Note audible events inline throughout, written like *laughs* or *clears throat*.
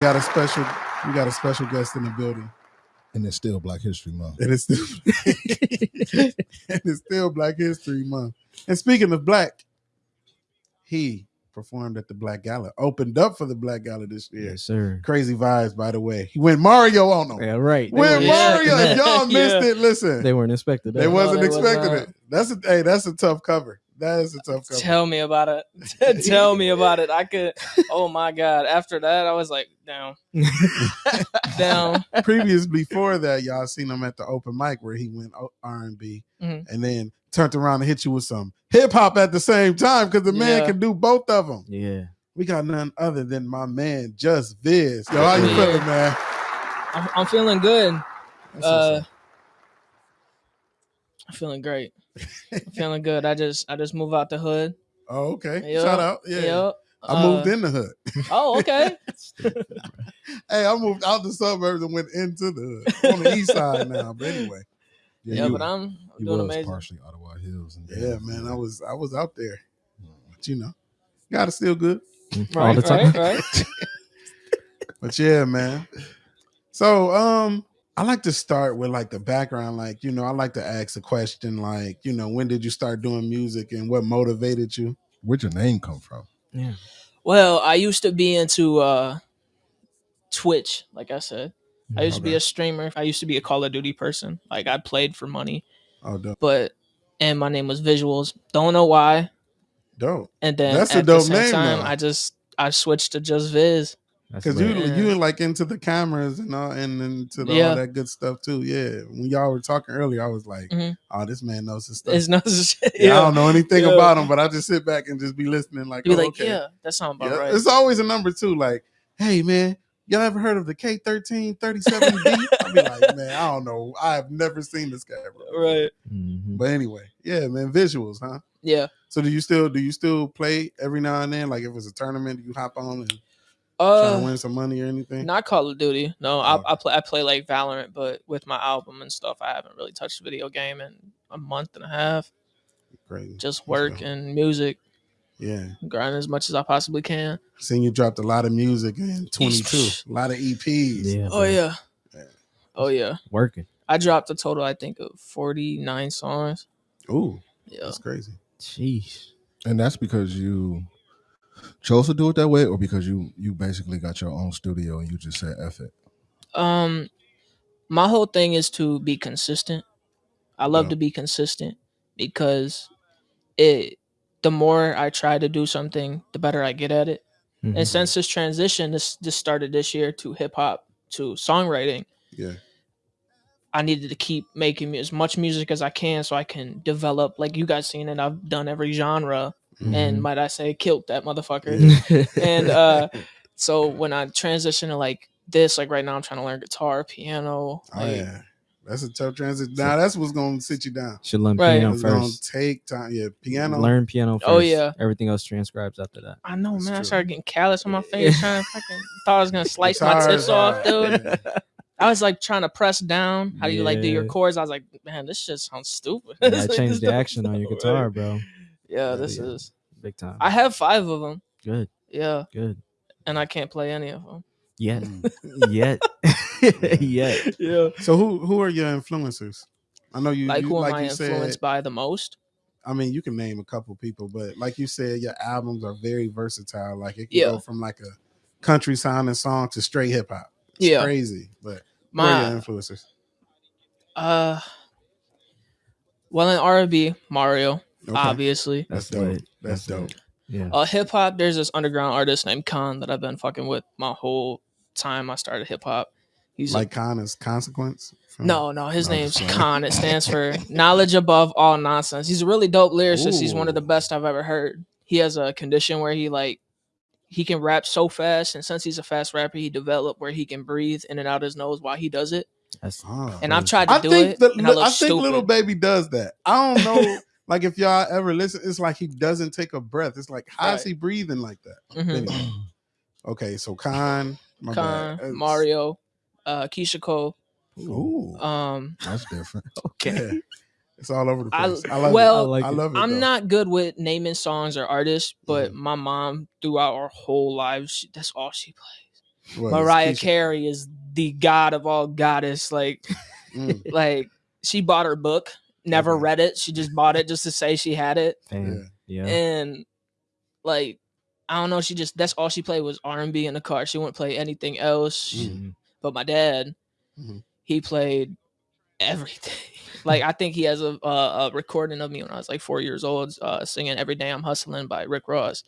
got a special we got a special guest in the building. And it's still Black History Month. And it's still *laughs* and it's still Black History Month. And speaking of black, he performed at the Black Gala, opened up for the Black Gala this year. Yes, sir. Crazy vibes, by the way. He went Mario on them. Yeah, right. They Went Mario. If *laughs* y'all missed Yeah. it, listen. They weren't expected that. They wasn't they expecting not. it. That's a hey, that's a tough cover. That is a tough cover. Tell me about it. *laughs* Tell me about it. I could. *laughs* Oh my god! After that, I was like, down, *laughs* down. Previous before that, y'all seen him at the open mic where he went R and B, Mhm. and then turned around and hit you with some hip hop at the same time because the man Yeah. can do both of them. Yeah. We got none other than my man, Just Viz. Yo, how you Yeah. feeling, man? I'm, I'm feeling good. That's Uh, up. I'm feeling great. I'm *laughs* feeling good. I just I just moved out the hood. oh, okay. Yup, Shout out. Yeah. yup. I moved Uh, in the hood. Oh, okay. *laughs* Hey, I moved out the suburbs and went into the hood. On the east side now. But anyway. yeah, you, but I'm, I'm you doing was amazing. partially Ottawa Hills. And Yeah, man. I was I was out there. But you know, got it still good. all the time. right, right. *laughs* But yeah, man. So um I like to start with like the background. Like, you know, I like to ask a question like, you know, when did you start doing music and what motivated you? Where'd your name come from? Yeah. Well, I used to be into uh Twitch, like I said. I used to be a streamer. I used to be a Call of Duty person. Like I played for money, Oh dope. but and my name was Visuals. Don't know why. Dope. And then That's a at the dope same name, time, though. I just I switched to just Viz. That's Cause you lit. Yeah. you like into the cameras and all and into the, Yeah. all that good stuff too. Yeah. When y'all were talking earlier, I was like, Mhm. oh, this man knows his stuff. It's no yeah, I don't know anything Yeah. about him, but I just sit back and just be listening like, Be oh, like, okay. yeah, that sounds about Yeah, right. It's always a number two. Like, hey man, y'all ever heard of the K thirteen thirty seven B? I'll be like, *laughs* man, I don't know. I have never seen this camera. Right. Mhm. But anyway, yeah, man, visuals, huh? Yeah. So do you still do you still play every now and then? Like if it's a tournament, you hop on and try to Uh win some money or anything? not Call of Duty. No, Oh. I, I play I play like Valorant, but with my album and stuff, I haven't really touched a video game in a month and a half. Great. Just Let's work and music, Yeah. grind as much as I possibly can. Seeing you dropped a lot of music in 22. A lot of EPs. Yeah. Oh yeah. Yeah. Oh yeah. Working. I dropped a total, I think, of forty nine songs. Ooh, Yeah. that's crazy. Jeez. And that's because you chose to do it that way, or because you you basically got your own studio and you just said F it. Um, my whole thing is to be consistent. I love Yeah. to be consistent because it. The more I try to do something, the better I get at it. Mhm. And since this transition, this this started this year to hip hop to songwriting, Yeah. I needed to keep making as much music as I can so I can develop. Like you guys seen it, I've done every genre, and might I say, killed that motherfucker. *laughs* And uh so when I transition to like this, like right now I'm trying to learn guitar, piano. Oh Like, yeah. That's a tough transition. Now that's what's gonna sit you down. Should learn Right. piano It's gonna first. take time. Yeah, piano. Learn piano first. Oh, yeah. Everything else transcribes after that. I know, That's man. I started getting callous on my face, trying to fucking thought I was gonna *laughs* slice my tips off, dude. yeah. I was like trying to press down. How do you like do your chords? I was like, man, this shit sounds stupid. You It's *laughs* like, change the action on your guitar, bro. Yeah, this Yeah. is. Big time. I have five of them. Good. Yeah, Good. and I can't play any of them. Yet. Mm. *laughs* Yet. *laughs* Yet. Yeah. So who who are your influencers? I know you Like you, who am like I you influenced said. by the most? I mean, you can name a couple people, but like you said, your albums are very versatile. Like it can Yeah. go from like a country sounding song to straight hip hop. Yeah. crazy. But who are your My influencers? uh, well in R and B, Mario, Okay. obviously. That's, That's dope. lit. That's, That's dope. Yeah. Uh, hip hop. There's this underground artist named Khan that I've been fucking with my whole time I started hip hop. He's a- Like is consequence. from- no, no. His No, name's just. Khan. It stands for *laughs* knowledge above all nonsense. He's a really dope lyricist. He's one of the best I've ever heard. He has a condition where he like he can rap so fast, and since he's a fast rapper, he developed where he can breathe in and out his nose while he does it. That's. And I've tried to I do think it, the, and I look I think stupid. little baby does that. I don't know. *laughs* like if y'all ever listen, it's like he doesn't take a breath. It's like how is Right. he breathing like that? Mhm. Anyway. Okay, so Khan, my Khan, bad. Mario, uh, Keyshia Cole. Ooh, Um, That's different. *laughs* okay. yeah. It's all over the place. I, love well, it. I, like I love it. I'm though. not good with naming songs or artists, but Mhm. my mom, throughout our whole lives, she, that's all she plays. What, Mariah Carey is the god of all goddess. Like, *laughs* Mm, like she bought her book, never Okay. read it. She just bought it just to say she had it, Damn. Yeah. and like. I don't know. She just that's all she played was R and B in the car. She wouldn't play anything else. Mhm. But my dad, Mhm. he played everything. *laughs* like I think he has a, a, a recording of me when I was like four years old, uh, singing "Every Day I'm Hustling" by Rick Ross.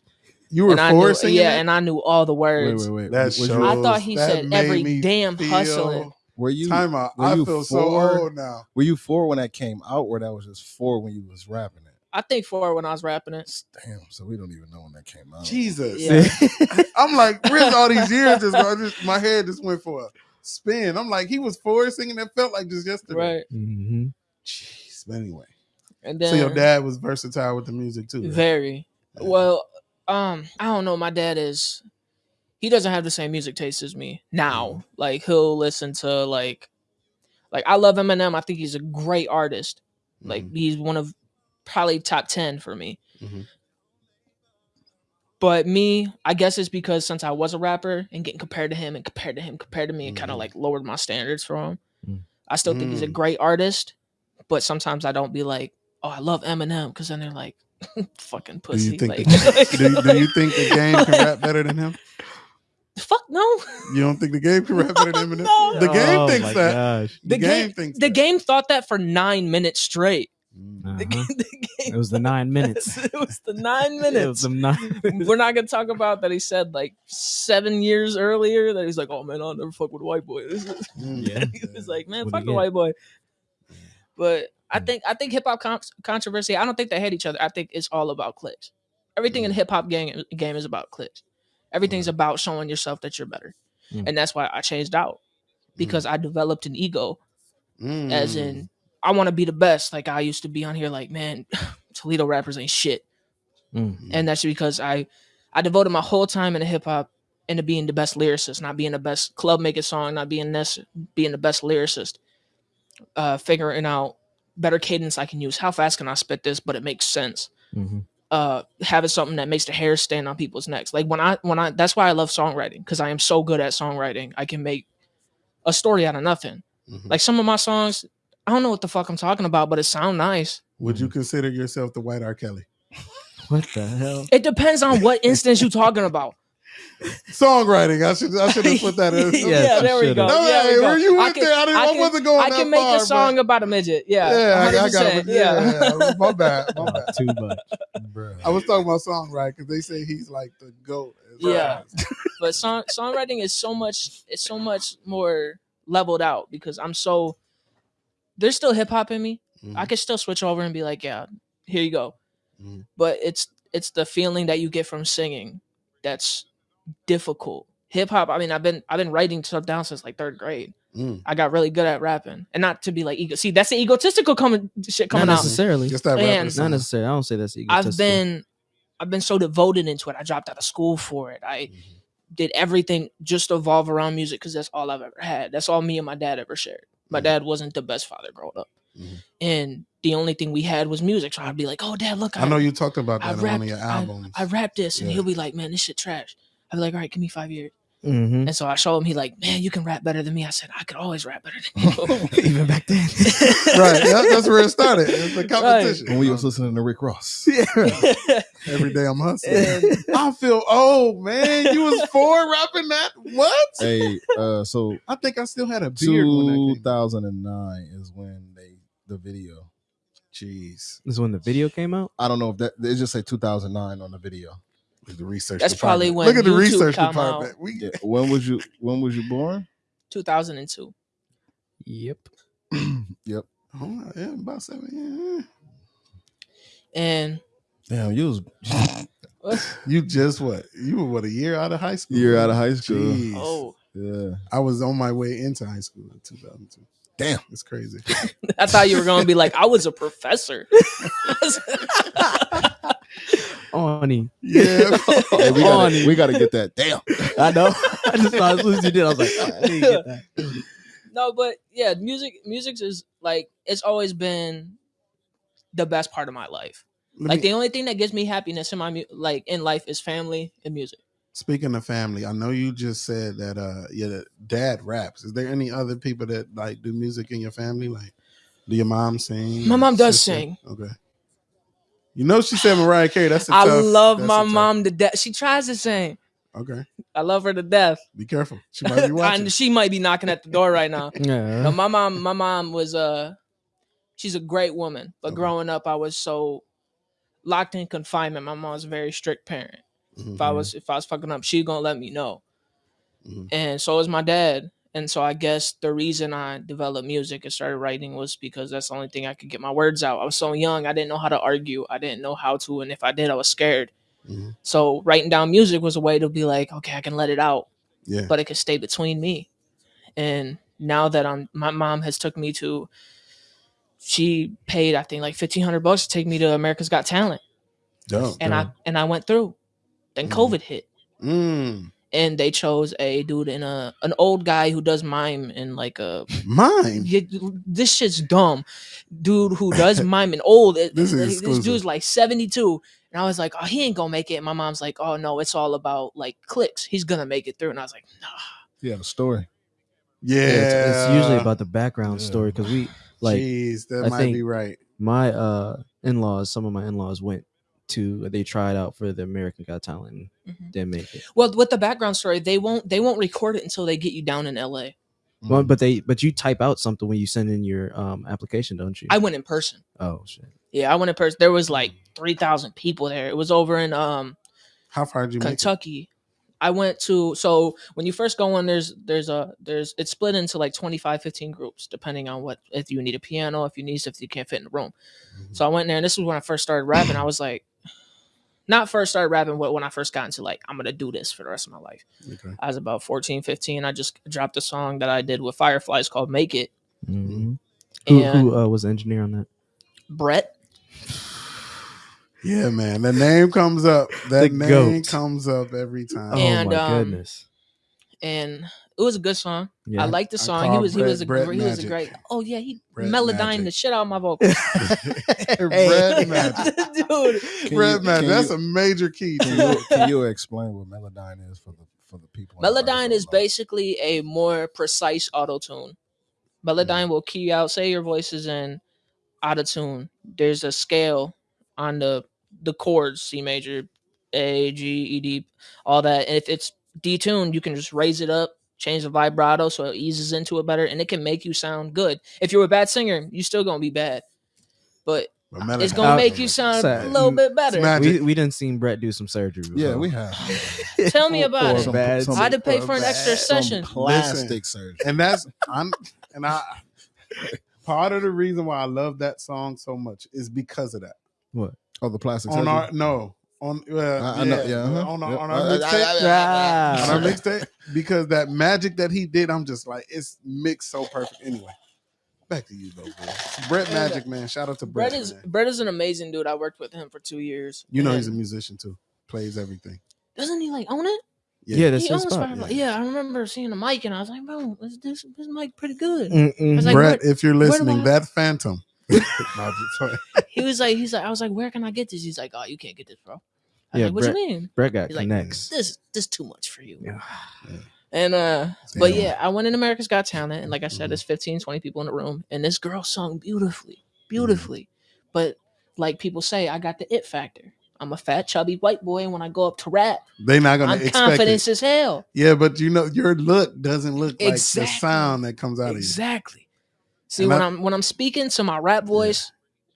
You were and I four knew, singing yeah, that? and I knew all the words. wait, wait. That Was shows. I thought he said every damn feel- hustling. Were you Time out. I you feel so four? old now. were you four when that came out, or that was just four when you was rapping it? I think four when I was rapping it. Damn, so we don't even know when that came out. Jesus. Yeah. *laughs* I'm like, where's all these years? Just, I just my head just went for a spin. I'm like, he was four singing that felt like just yesterday. Right. hmm Jeez. But anyway. And then so your dad was versatile with the music too. right? very Yeah. well. Um, I don't know. My dad is. He doesn't have the same music taste as me now. Like he'll listen to like, like I love Eminem. I think he's a great artist. Like Mhm. he's one of probably top ten for me. Mhm. But me, I guess it's because since I was a rapper and getting compared to him and compared to him, compared to me, it kind Mhm. of like lowered my standards for him. Mm. I still think he's a Mm. great artist, but sometimes I don't be like, oh, I love Eminem, because then they're like, *laughs* fucking Do pussy. you think like, the, *laughs* do, you- do you think the game can *laughs* rap better than him? Fuck no. You don't think the game can rap better than Eminem? No. The game oh thinks that. Gosh. The, The game, game- thinks The that. game thought that for nine minutes straight. Mm. The, Uh-huh. game, *laughs* the game. It was the nine *laughs* minutes. it was the nine *laughs* It was minutes. the nine minutes. We're not gonna talk about that. He said like seven years earlier that he's like, "Oh man, I'll never fuck with a white boy." This Mm. Yeah. he was like, "Man, What'd fuck he the get? white boy." But I think I think hip hop con- controversy. I don't think they hate each other. I think it's all about clicks. Everything in Mm. hip hop game game is about clicks. Everything's Right. about showing yourself that you're better, Mm. and that's why I changed out because I developed an ego Mm. as in I want to be the best. Like I used to be on here, like man, *laughs* Toledo rappers ain't shit, Mm. and that's because I I devoted my whole time into hip hop into being the best lyricist, not being the best club making song, not being this, being the best lyricist, uh, figuring out better cadence I can use. How fast can I spit this, but it makes sense. Mhm. Uh, having something that makes the hair stand on people's necks. Like when I when I that's why I love songwriting because I am so good at songwriting. I can make a story out of nothing. Mhm. Like some of my songs, I don't know what the fuck I'm talking about, but it sound nice. Would you consider yourself the white R. Kelly? *laughs* What the hell? It depends on what *laughs* instance you're talking about. Songwriting. I should I should have put that in. *laughs* Yes, yeah, there we go. No, yeah, hey, we go. where you I went can- there? I, didn't, I, I wasn't going I that can make far, a song but- about a midget. Yeah, Yeah, I, I got it. Yeah, yeah. my bad. My bad. too much. Bruh. I was talking about songwriting because they say he's like the goat. Yeah. *laughs* but song songwriting is so much it's so much more leveled out because I'm so there's still hip hop in me. Mhm. I can still switch over and be like, yeah, here you go. Mhm. But it's it's the feeling that you get from singing that's difficult. Hip hop, I mean, I've been I've been writing stuff down since like third grade. Mm. I got really good at rapping, and not to be like ego. See, that's the egotistical coming shit Not coming out. necessarily. Just that And- Not necessarily. I don't say that's egotistical. I've been I've been so devoted into it. I dropped out of school for it. I Mhm. did everything just evolve around music because that's all I've ever had. That's all me and my dad ever shared. My Mhm. dad wasn't the best father growing up, Mhm. and the only thing we had was music. So I'd be like, "Oh, dad, look, I know you talked about I that on one of your I, albums. I rapped this," and he'll be like, "Man, this shit trash." I'd be like, "All right, give me five years." Mhm. And so I show him. He like, "Man, you can rap better than me." I said, "I could always rap better than you." *laughs* Even back then. *laughs* right. That, that's where it started. It's the competition. when we was listening to Rick Ross. *laughs* Yeah, every day I'm hustling. And- I feel old, man. You was four rapping that? What? hey, uh, so I think I still had a beard when 2009 is when they the video. Jeez. this is when the video came out. I don't know if that they just say 2009 on the video. Look at the research. That's probably department. when Look at the YouTube research come department. out. We, Yeah. When was you When was you born? 2002. Yep. *clears throat* Yep. oh, yeah, about seven. Yeah. And Damn, you was *laughs* Yeah. You just what? You were what? A year out of high school. year out of high school. Jeez. oh, Yeah. I was on my way into high school in 2002. Damn. It's crazy. *laughs* I thought you were going to be like, I was a professor. *laughs* Oni. Yeah. *laughs* Hey, we gotta, it. we gotta get that. Damn. I know. *laughs* I just thought as soon as you did, I was like, oh, I didn't get that. *laughs* no, but yeah, music, music is like it's always been the best part of my life. Let Like me- the only thing that gives me happiness in my like in life is family and music. Speaking of family, I know you just said that uh your dad raps. Is there any other people that like do music in your family? Like, do your mom sing? My mom does Sister? sing. Okay. You know she said Mariah Carey. That's a I tough- love that's my a tough- mom to death. She tries to sing. Okay, I love her to death. be careful. She might be *laughs* watching. and she might be knocking at the door right now. *laughs* Yeah. No, my mom, my mom was uh she's a great woman. But Okay. growing up I was so locked in confinement. My mom was a very strict parent. Mhm. If I was if I was fucking up, she gonna let me know. Mhm. And so was my dad. And so I guess the reason I developed music and started writing was because that's the only thing I could get my words out. I was so young, I didn't know how to argue. I didn't know how to, and if I did, I was scared. Mhm. So writing down music was a way to be like, okay, I can let it out Yeah. but it could stay between me. And now that I'm, my mom has took me to, she paid I think like fifteen hundred bucks to take me to America's Got Talent, Dope. and I and I went through. Then Mhm. COVID hit, Mm. And they chose a dude in a an old guy who does mime in like a mime. yeah, this shit's dumb, dude who does *laughs* mime and old. It- This is this dude's like seventy two. And I was like, oh, he ain't gonna make it. And my mom's like, oh no, it's all about like clicks. He's gonna make it through. And I was like, nah. Yeah, the story. Yeah. it's, it's usually about the background Yeah. story because we like Jeez, that I might think- be right. my uh in-laws some of my in-laws went to they tried out for the american got talent and Mhm. didn't make it Well, with the background story, they won't they won't record it until they get you down in LA. well, but they but you type out something when you send in your um application don't you I went in person. oh shit Yeah, I went in person. There was like three thousand people there. It was over in um How far did you make it? Kentucky. I went to so when you first go in there's there's a there's it's split into like 25 15 groups depending on what if you need a piano if you need stuff you can't fit in the room. Mhm. So I went in there and this was when I first started rapping. I was like not first started rapping but when I first got into like I'm going to do this for the rest of my life. Okay. I was about 14 15 I just dropped a song that I did with Fireflies called Make It Mhm. who, who uh, was the engineer on that Brett Yeah, man. The name comes up. That The name goat. comes up every time. oh And, my um, goodness and it was a good song. yeah I liked the song. He call was he was a Brett- he Brett was a great. Oh yeah, he Brett melodined the shit out of my *laughs* vocals. Brett *laughs* Magic. Dude, Can Brett you- Magic. That's you- a major key. Can to you, can you explain what Melodyne is for the for the people? in the Melodyne is basically a more precise auto tune. Melodyne mm-hmm. will key out, say your voice is in auto tune. There's a scale on the the chords, C major, A, G, E, D, all that. And if it's detuned, you can just raise it up, change the vibrato so it eases into it better, and it can make you sound good. If you're a bad singer, you still gonna be bad. But But it's gonna make you sound sad. a little bit better. Magic. we, we didn't seen brett do some surgery Yeah, we have. *laughs* Tell me about it. Some- bad- some- I had to pay for for an bad- extra session. plastic surgery. and that's I'm and I *laughs* part of the reason why I love that song so much is because of that. what Oh, the plastic On surgery. our no on uh, I- I know, yeah, uh-huh. on our, Yep. on our mixtape. On our mixtape because that magic that he did, I'm just like it's mixed so perfect. Anyway, back to you though, bro. Brett Magic, man. Shout out to Brett. Brett is man. Brett is an amazing dude. I worked with him for two years. You know he's a musician too. Plays everything. doesn't he like own it? yeah, that's he his owns spot Firefly. Yeah. I remember seeing the mic and I was like, bro, is this this mic pretty good? Like, Brett, if you're listening, that Phantom. *laughs* No, I'm just playing. *laughs* He was like, he's like, I was like, where can I get this? He's like, oh, you can't get this, bro. I was Yeah, like, what Brett- you mean? brett got He's like, connects This this too much for you. Yeah. *sighs* And uh, but yeah, I went in America's Got Talent, and like I said, Mhm. there's 15, 20 people in the room, and this girl sung beautifully, beautifully. But like people say, I got the it factor. I'm a fat, chubby white boy, and when I go up to rap, They're not gonna I'm expect confident it. as hell. Yeah, but you know your look doesn't look like the sound that comes out of you. Exactly. See, And when I- I, am when I'm speaking to my rap voice,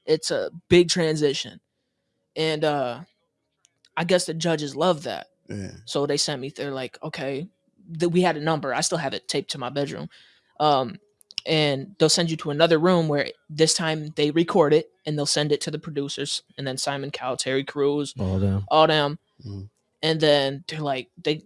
it's a big transition, and uh, I guess the judges love that. Yeah. So they sent me. They're like, okay, that we had a number. I still have it taped to my bedroom. Um, and they'll send you to another room where this time they record it and they'll send it to the producers and then Simon Cowell, Terry Crews, all them, all them. Mhm. And then they're like, they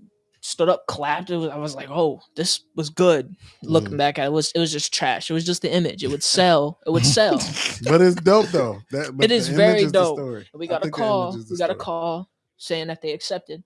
stood up, clapped. It was, I was like, oh, this was good. Looking Mhm. back at it, it was it was just trash. It was just the image. It would sell. It would sell. *laughs* But it's dope though. *laughs* That, but It is very is dope. story. we got a call. image is the We got a call saying that they accepted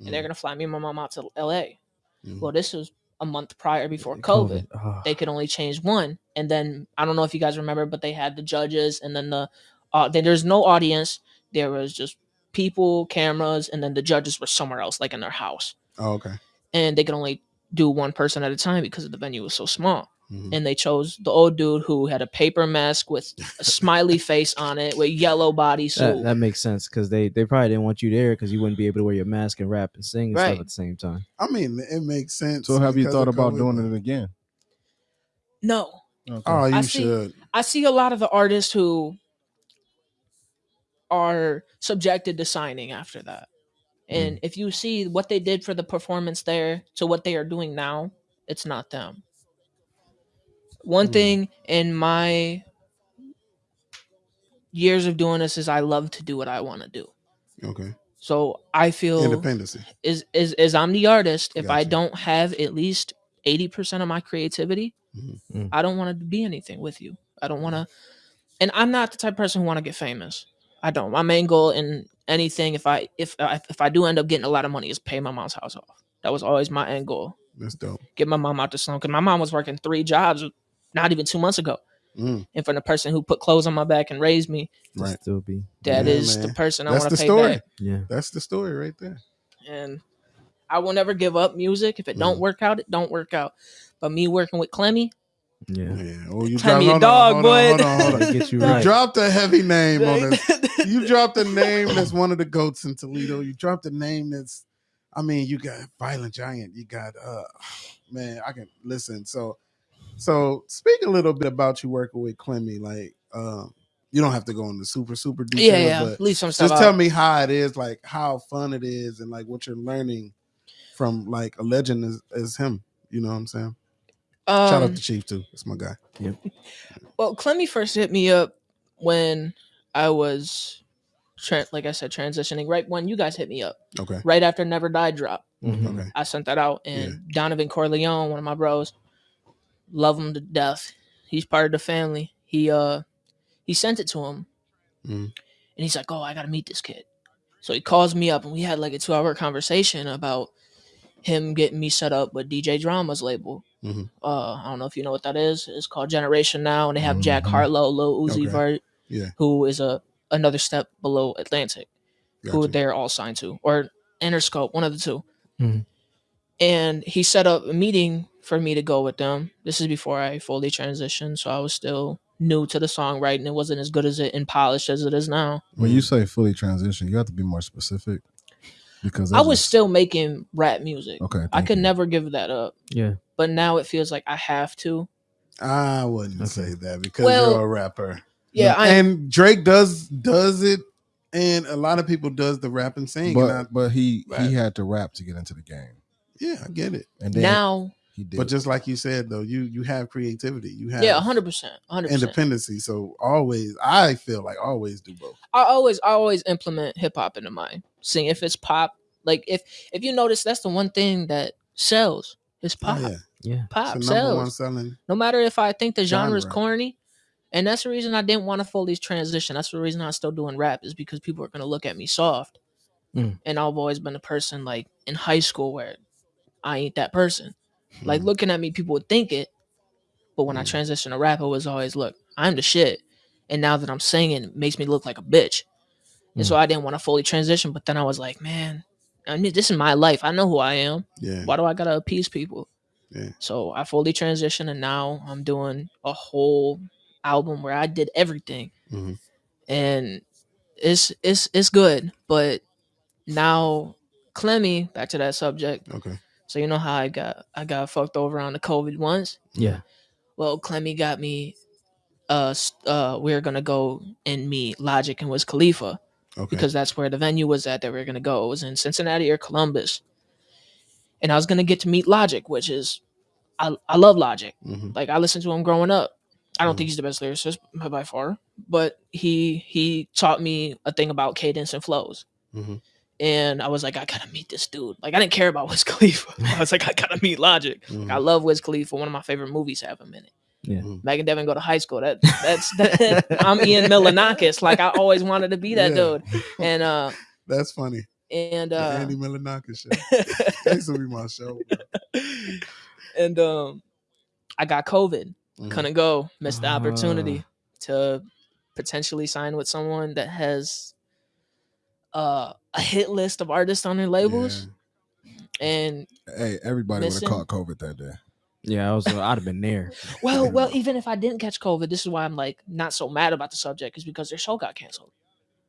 and they're Mhm. gonna fly me and my mom out to L.A. Mhm. Well, this was a month prior before COVID. Ah. They could only change one, and then I don't know if you guys remember, but they had the judges, and then the uh, then there's no audience. There was just people, cameras, and then the judges were somewhere else, like in their house, Oh, okay. and they could only do one person at a time because the venue was so small. Mhm. And they chose the old dude who had a paper mask with a smiley *laughs* face on it, with yellow bodysuit. That, that makes sense because they, they probably didn't want you there because you wouldn't be able to wear your mask and rap and sing and Right. stuff at the same time. I mean, it makes sense. So have you thought about doing it again? no, Okay. Oh, you I see- should. I see a lot of the artists who are subjected to signing after that. And if you see what they did for the performance there to what they are doing now, it's not them. One Mm. thing in my years of doing this is I love to do what I want to do. Okay. So I feel independence is is is I'm the artist. If I don't have at least eighty percent of my creativity, Mhm. Mm. I don't want to be anything with you. I don't want to, and I'm not the type of person who want to get famous. I don't. My main goal in anything, if I if I, if I do end up getting a lot of money, is pay my mom's house off. That was always my end goal. That's dope. Get my mom out the slum because my mom was working three jobs not even two months ago. Mm, And from the person who put clothes on my back and raised me, To right. Still be. that Yeah, is the person I want to pay story. back. Yeah. That's the story right there. and I will never give up music. If it don't Mhm. work out, it don't work out. But me working with Clemmy, Yeah. Yeah. Oh, you Tell me dropped, a hold on, dog, hold boy. on, hold on, hold on. Get you You dropped a heavy name on *laughs* this. You You dropped a name that's one of the goats in Toledo. You dropped a name that's, I mean, you got Violent Giant. You got, uh, *sighs* man, I can listen. So, so speak a little bit about you working with Clemmy. Like, um, you don't have to go into super super details, yeah, yeah. but Leave some stuff just tell me how it is, like how fun it is, and like what you're learning from like a legend as, as him. You know what I'm saying? Shout out Um, to Chief too. That's my guy. Yep. *laughs* well, Clemmy first hit me up when I was, tra- like I said, transitioning. Right when you guys hit me up, Okay. right after Never Die drop, Mhm. Okay. I sent that out, and Donovan Corleone, one of my bros, love him to death. He's part of the family. He uh, he sent it to him, Mhm. and he's like, "Oh, I gotta meet this kid." So he calls me up, and we had like a two-hour conversation about him getting me set up with DJ Drama's label. Mhm. Uh, I don't know if you know what that is. It's called Generation Now, and they have Jack Mhm. Harlow, Lil Uzi Okay. Vert, Yeah. who is a another step below Atlantic who they're all signed to, or Interscope, one of the 2 Mhm. And he set up a meeting for me to go with them. This is before I fully transitioned, so I was still new to the songwriting. It wasn't as good as it and polished as it is now. When you say fully transition, you have to be more specific because I was just- still making rap music. okay. I could you. never give that up, Yeah. but now it feels like I have to. I wouldn't Okay. say that because Well, you're a rapper. Yeah, I and Drake does does it, and a lot of people does the rap and sing. But and I, but he Right. he had to rap to get into the game, yeah, I get it. and then now, he did. But just like you said, though, you you have creativity, you have yeah, hundred percent, hundred percent. independency. So always, I feel like always do both. I always I always implement hip hop into my sing. If it's pop, like if if you notice, that's the one thing that sells. It's Oh, pop. yeah, Yeah. Pop it's the number one sells. selling. No matter if I think the genre is corny, and that's the reason I didn't want to fully transition. That's the reason I'm still doing rap is because people are gonna look at me soft, Mm. and I've always been a person like in high school where I ain't that person. Like Hmm. looking at me, people would think it, but when I Mm. transitioned to rap, it was always look, I'm the shit. And now that I'm singing, it makes me look like a bitch. And so I didn't want to fully transition, but then I was like, man, I mean, this is my life. I know who I am. yeah, Why do I gotta appease people? Yeah. So I fully transitioned, and now I'm doing a whole album where I did everything, Mhm. and it's it's it's good. But now, Clemmy, back to that subject. okay, So you know how I got I got fucked over on the COVID once. Yeah. Well, Clemmy got me. Uh, uh, we are gonna go and meet Logic and Wiz Khalifa okay, because that's where the venue was at that we were gonna go. It was in Cincinnati or Columbus, and I was gonna get to meet Logic, which is I I love Logic. hmm Like I listened to him growing up. I don't Mhm. think he's the best lyricist by far, but he he taught me a thing about cadence and flows. Mhm. And I was like, I gotta meet this dude. Like I didn't care about *laughs* Wiz Khalifa. I was like, I gotta meet Logic. Mhm. I love Wiz Khalifa. For one of my favorite movies have him in it. Yeah. Mhm. Mac and Devin go to high school. That that's that, *laughs* I'm Ian Milonakis. Like I always wanted to be that Yeah. dude. And uh *laughs* That's funny. and The uh Andy Milonakis show. That used to be my show. bro. and um I got COVID. Mhm. Couldn't go. Missed the Ah. opportunity to potentially sign with someone that has uh, a hit list of artists on their labels, and Hey, everybody would have caught COVID that day. Yeah, I was. I'd have been there. *laughs* well, well, *laughs* even if I didn't catch COVID, this is why I'm like not so mad about the subject, is because their show got canceled.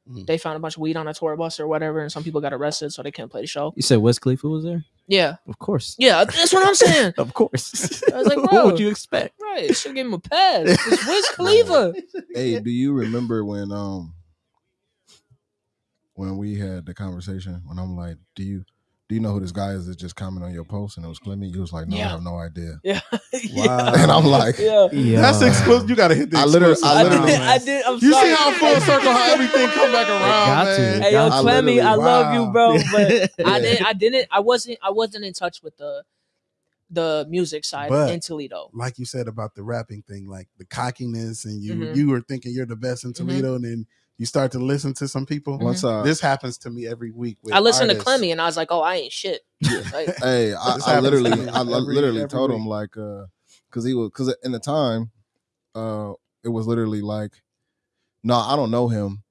Mm. They found a bunch of weed on a tour bus or whatever, and some people got arrested, so they couldn't play the show. You said Wiz Khalifa was there? Yeah, Of course. yeah, that's what I'm saying. *laughs* Of course. I was like, *laughs* what bro. would you expect? Right, should give him a pass. It's Wiz *laughs* Khalifa. Hey, do you remember when um when we had the conversation when I'm like, do you do you know who this guy is that just commented on your post and it was Clemmy? You was like, no, I have no idea. *laughs* Yeah, Wow. *laughs* And I'm like, yeah. Yeah. That's exclusive. You got to hit the I literally- exclusive I I did. literally- I did. I'm You sorry. see how full *laughs* circle how everything come back around, got to. man. Hey, yo, Clemmy, I literally- love you, bro. But Yeah. I didn't. I didn't. I wasn't. I wasn't in touch with the the music side But- in Toledo. Like you said about the rapping thing, like the cockiness, and you Mhm. you were thinking you're the best in Mm-hmm. Toledo, and then you start to listen to some people. once I This happens to me every week. With I listened artists. to Clemmy and I was like, oh, I ain't shit. *laughs* Like, *laughs* Hey, I, I literally, to I every- literally every told him week. like, uh, because he was, because in the time, uh, it was literally like, no, I don't know him,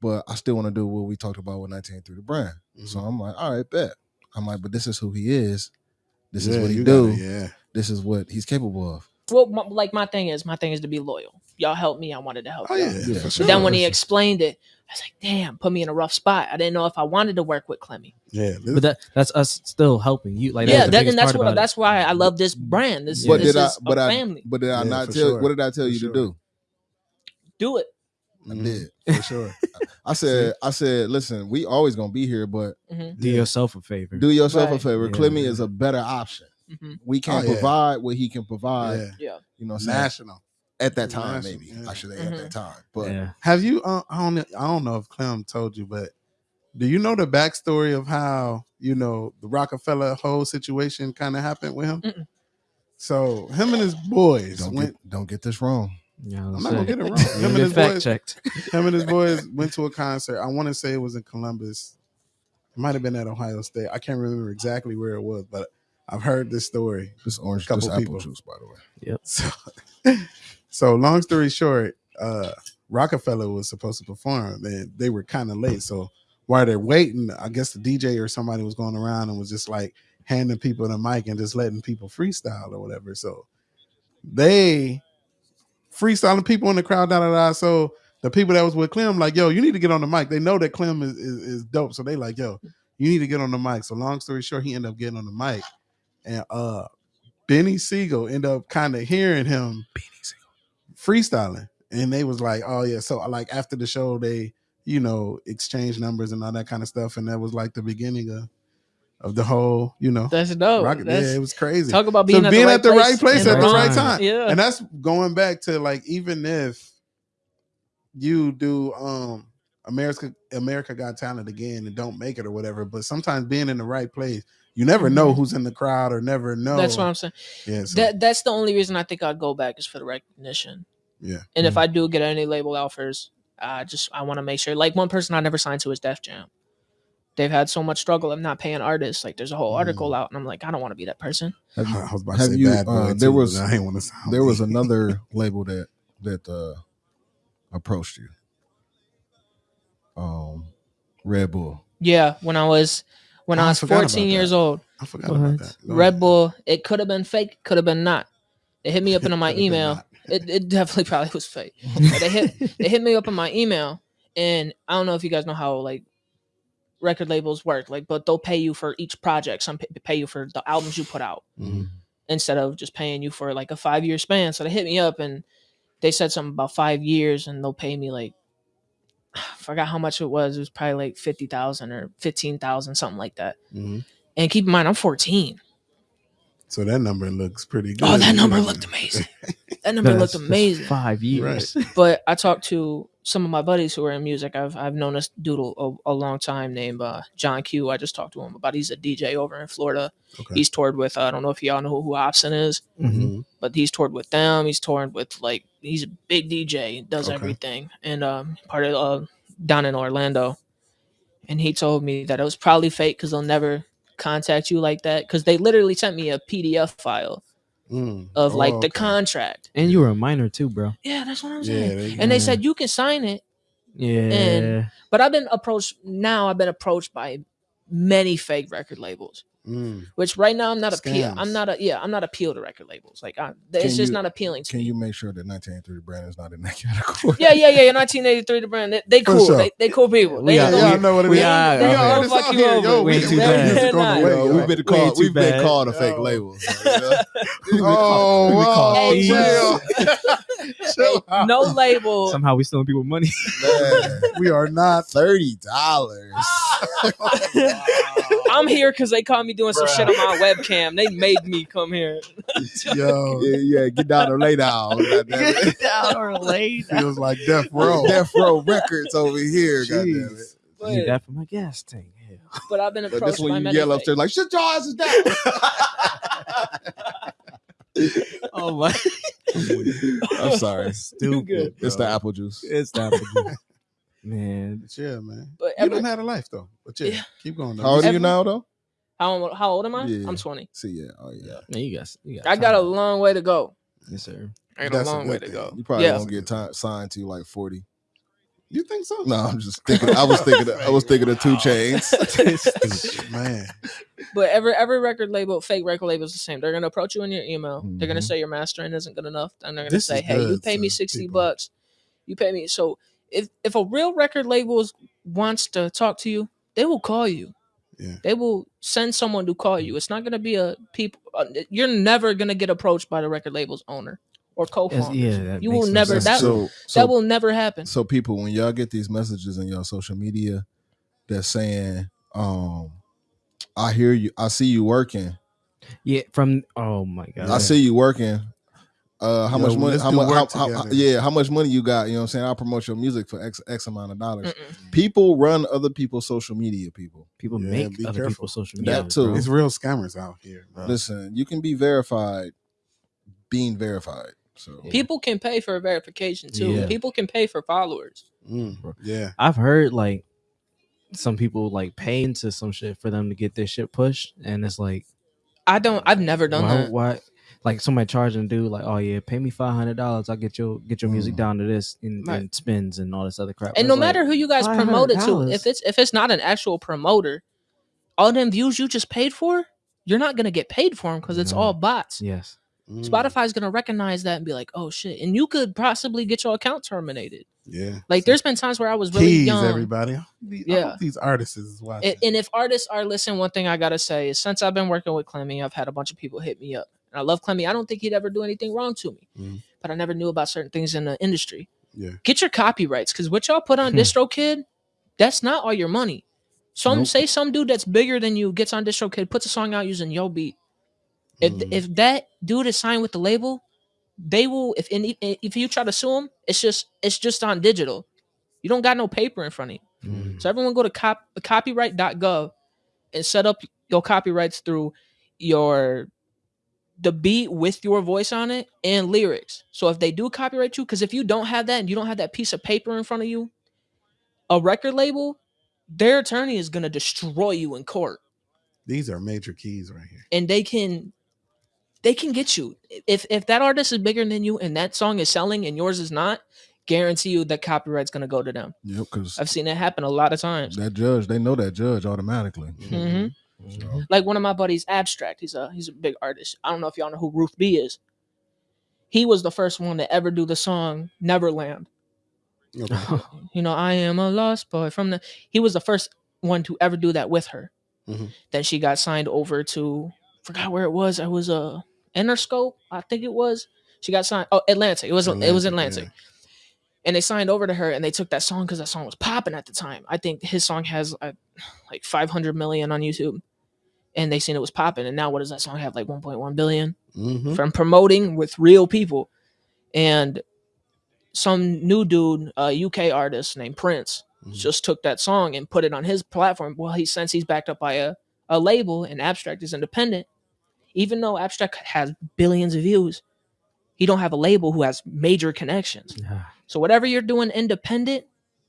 but I still want to do what we talked about with 19 through the brand. So Mhm. I'm like, all right, bet. I'm like, but this is who he is. This is what he do. gotta- yeah. This is what he's capable of. well, my, like my thing is, my thing is to be loyal. Y'all helped me. I wanted to help. Oh yeah, Yeah. for But sure. Then when he explained it, I was like, damn, put me in a rough spot. I didn't know if I wanted to work with Clemmy. yeah, this- But that that's us still helping you. Like yeah, that, and that's what that's why I love this brand. This, But this did I? is But a I? family. But did I Yeah, not tell? sure. What did I tell For you sure. to do? Do it. I Mhm. did. *laughs* for sure. I said. I said. Listen, we always gonna be here, but hmm Do yourself a favor. do yourself a favor. Yeah. Clemmy is a better option. hmm We can't Oh, yeah. provide what he can provide. Yeah. Yeah. You know, what I'm saying? National. At that time, National, maybe yeah. I should say Mhm. at that time. But yeah. Have you? Uh, I don't. I don't know if Clem told you, but do you know the backstory of how you know the Roc-A-Fella whole situation kind of happened with him? Mm-mm. So him and his boys don't went. get don't get this wrong. Yeah, I I'm not gonna get it wrong. Him and his fact boys. checked. *laughs* Him and his boys went to a concert. I want to say it was in Columbus. It might have been at Ohio State. I can't remember exactly where it was, but I've heard this story. This orange, Couple this apple people. juice, by the way. So, *laughs* so long story short, uh, Roc-A-Fella was supposed to perform, and they were kind of late. So while they're waiting, I guess the DJ or somebody was going around and was just like handing people the mic and just letting people freestyle or whatever. So they freestyling people in the crowd, da da da. So the people that was with Clem, like, yo, you need to get on the mic. They know that Clem is, is, is dope. So they like, yo, you need to get on the mic. So long story short, he ended up getting on the mic. And uh Beanie Sigel ended up kind of hearing him freestyling. And they was like, oh yeah. So like after the show, they, you know, exchanged numbers and all that kind of stuff. And that was like the beginning of of the whole, you know, That's dope. rocket. That's, yeah, it was crazy. talk about So being, at, being the right at the place right place at the right right time. time. Yeah. And that's going back to like even if you do um America America Got Talent again and don't make it or whatever, but sometimes being in the right place, you never know Mhm. who's in the crowd or never know. That's what I'm saying. yeah. So, That that's the only reason I think I'd go back is for the recognition. yeah. And if I do get any label offers, I just I want to make sure. Like one person I never signed to is Def Jam. They've had so much struggle of not paying artists. Like there's a whole Mm. article out, and I'm like, I don't want to be that person. Have you, I was about to say you, bad boy. uh, too, there was- but I ain't want to sound. there was another *laughs* label that that uh approached you. Um, Red Bull. Yeah, when I was when Oh, I I was forgot 14 years that. old, I forgot What? about that. Go Red ahead. Bull. It could have been fake, could have been not. They hit me up in my *laughs* email. *laughs* It, it definitely probably was fake. But they hit *laughs* they hit me up in my email, and I don't know if you guys know how like record labels work. Like, but they'll pay you for each project. Some p- pay you for the albums you put out Mhm. instead of just paying you for like a five year span. So they hit me up and they said something about five years, and they'll pay me like I *sighs* forgot how much it was. It was probably like fifty thousand or fifteen thousand, something like that. Mhm. And keep in mind, I'm 14. So that number looks pretty good. Oh, *laughs* that number looked amazing. That number That's- looked amazing. Five years. But I talked to some of my buddies who are in music. I've I've known this doodle a, a long time named uh, John Q. I just talked to him about. He's a DJ over in Florida. Okay. He's toured with. Uh, I don't know if y'all know who, who Opson is, Mhm. Mhm. but he's toured with them. He's toured with like he's a big DJ, does Okay. everything, and um, part of uh, down in Orlando. And he told me that it was probably fake because they'll never contact you like that because they literally sent me a PDF file Mm. of like Oh, the okay. contract. And you were a minor too, bro. Yeah, that's what I'm Yeah, saying. they, and they Yeah. said you can sign it Yeah. And, But I've been approached now. I've been approached by many fake record labels. Mm. Which right now I'm not appeal. Scams. I'm not a yeah. I'm not appeal to record labels. Like I, it's Can just you- not appealing to Can me. you make sure that 1983 brand is not in that *laughs* category? yeah, yeah, yeah. 1983, the brand. They, they cool. sure. They, they cool people. We They are- Yeah, I know what it we is. are- We okay. are. Fuck It's you out here. over. Yo, We we ain't can too we bad. can music on Nah. the way. Yo, *laughs* yo. we've been called. We've been called a fake label. so, you know? We've been Oh, called- we've been called- wow, Hey, *laughs* *laughs* chill. Chill no label. Somehow we stealing people money. Man, We are not. thirty dollars. I'm here because they caught me doing some shit on my webcam. They made me come here. Yo, yeah, yeah, get down or lay down. *laughs* goddamn it. *laughs* down or late. feels like death row. Death Row Records over here. Goddamn it. Jeez. But, Need that for my gas tank. Hell. but I've been But approached this one by you many yell upstairs like, "Shut your asses down." Oh my. *laughs* I'm sorry. Stupid. good. It's the apple juice. It's the apple juice. *laughs* Man. But yeah, man. But You every, done had a life though. But yeah, Yeah. keep going. Though. How old are you Every- now, though? how, how old am I? Yeah. I'm 20. See, yeah, oh yeah. Man, you got, you got I got a long way to go. Yes, sir. I got That's a a long good way to go. You probably Yeah. won't get ti- signed to like 40. You think so? No, I'm just thinking. I was thinking. I was *laughs* thinking of 2 Chainz. *laughs* man. But every every record label, fake record label is the same. They're gonna approach you in your email. They're gonna Mhm. say your mastering isn't good enough, and they're gonna This say, "Hey, you pay me sixty people. bucks. You pay me." So if if a real record label wants to talk to you, they will call you. Yeah. They will send someone to call you. It's not gonna be a people. Uh, you're never gonna get approached by the record label's owner or co-founder. yeah, that You will never- sense. that- so, so, that will never happen. so people, when y'all get these messages in your social media, that's saying, um, "I hear you. I see you working. Yeah, from oh my god. I see you working. Uh, how Yo, much money? How? How, how, yeah, how much money you got? You know what I'm saying? I'll promote your music for X X amount of dollars. Mm-mm. People run other people's social media. People, People Yeah, make other careful. people's social media. That too. bro. It's real scammers out here. Bro. listen, you can be verified, being verified. So People can pay for verification too. Yeah. People can pay for followers. Mm, yeah. I've heard like some people like pay into some shit for them to get their shit pushed, and it's like I don't. I've never done why, that. why like somebody charging a dude like, oh yeah, pay me five hundred dollars, I'll get your get your music Mm. down to this and, Right. in spins and all this other crap. And It's no like, matter who you guys promote it to, if it's if it's not an actual promoter, all them views you just paid for, you're not gonna get paid for them because it's No. all bots. yes, Mm, Spotify's gonna recognize that and be like, "Oh shit!" And you could possibly get your account terminated. Yeah. Like, there's been times where I was really Keys, young. everybody. These- Yeah. these artists is watching. And, and if artists are listening, one thing I gotta say is since I've been working with Clemmy, I've had a bunch of people hit me up. And I love Clemmy. I don't think he'd ever do anything wrong to me, Mhm. but I never knew about certain things in the industry. yeah. Get your copyrights because what y'all put on Hmm. DistroKid, that's not all your money. Some Nope. say some dude that's bigger than you gets on DistroKid, puts a song out using your beat. If Mm. if that dude is signed with the label, they will. If any, if you try to sue him, it's just it's just on digital. You don't got no paper in front of you. Mm. So everyone go to cop, copyright.gov and set up your copyrights through your the beat with your voice on it and lyrics. So if they do copyright you, because if you don't have that and you don't have that piece of paper in front of you, a record label, their attorney is gonna destroy you in court. These are major keys right here. And they can they can get you. If if that artist is bigger than you and that song is selling and yours is not, guarantee you that copyright's gonna go to them. yep, because I've seen that happen a lot of times. that judge, they know that judge automatically. hmm So, like one of my buddies abstract he's a he's a big artist i don't know if y'all know who ruth b is he was the first one to ever do the song neverland Okay. *laughs* you know i am a lost boy from the he was the first one to ever do that with her Mhm. then she got signed over to forgot where it was it was a interscope i think it was she got signed oh atlantic it was it was atlantic yeah. and they signed over to her and they took that song because that song was popping at the time. I think his song has uh, like 500 million on YouTube, and they seen it was popping. And now what does that song have? Like 1.1 billion Mhm. from promoting with real people. And some new dude, a UK artist named Prince, Mhm. just took that song and put it on his platform. Well, he since he's backed up by a, a label and Abstract is independent, even though Abstract has billions of views, he don't have a label who has major connections. Ah, So whatever you're doing independent,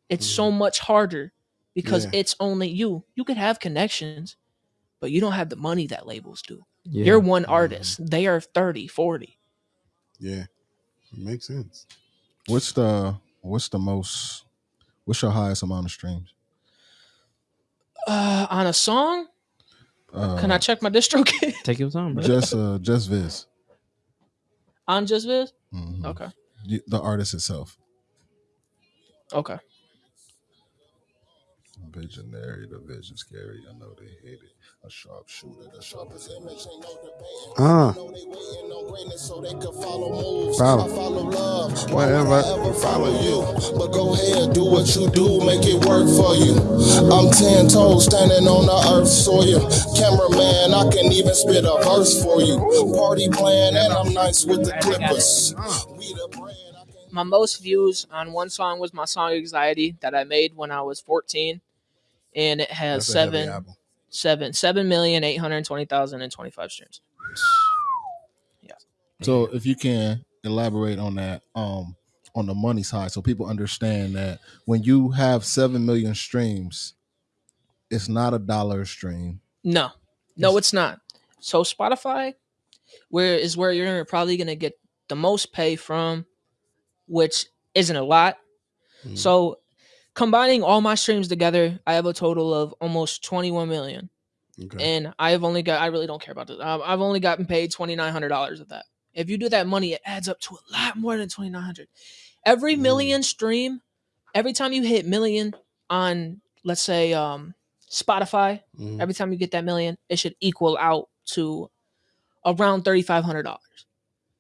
it's so much harder because. Yeah. it's only you. You could have connections, but you don't have the money that labels do. yeah. You're one Mhm. artist. They are 30, 40. Yeah. Makes sense. what's the what's the most What's your highest amount of streams? Uh, on a song, Uh, can I check my DistroKid *laughs* Take your time, bro. just uh just Viz? on Just Viz? Mhm. Okay, The artist itself. okay. Visionary, the vision scary. I know they hate it. A sharp shooter, the sharpest image ain't no debate. Uh, know they waiting on greatness so they can follow moves. Follow. I follow love. Whatever. I ever follow you? But go ahead, do what you do, make it work for you. I'm ten toes standing on the earth soil. Cameraman, I can even spit a verse for you. Party plan, and I'm nice with the clippers. We the brand. My most views on one song was my song "Anxiety" that I made when I was 14, and it has that's seven, seven, seven million eight hundred twenty thousand and twenty-five streams. So if you can elaborate on that, um, on the money side, so people understand that when you have seven million streams, it's not a dollar stream. No, no, it's not. So Spotify, where is where you're probably gonna get the most pay from, which isn't a lot. Mhm. So combining all my streams together, I have a total of almost 21 million, Okay. and I have only got. I really don't care about this. Um, I've only gotten paid 2,900 dollars of that. If you do that money, it adds up to a lot more than 2,900. Every Mm. million stream, every time you hit million on, let's say, um, Spotify, Mhm. every time you get that million, it should equal out to around thirty five hundred dollars.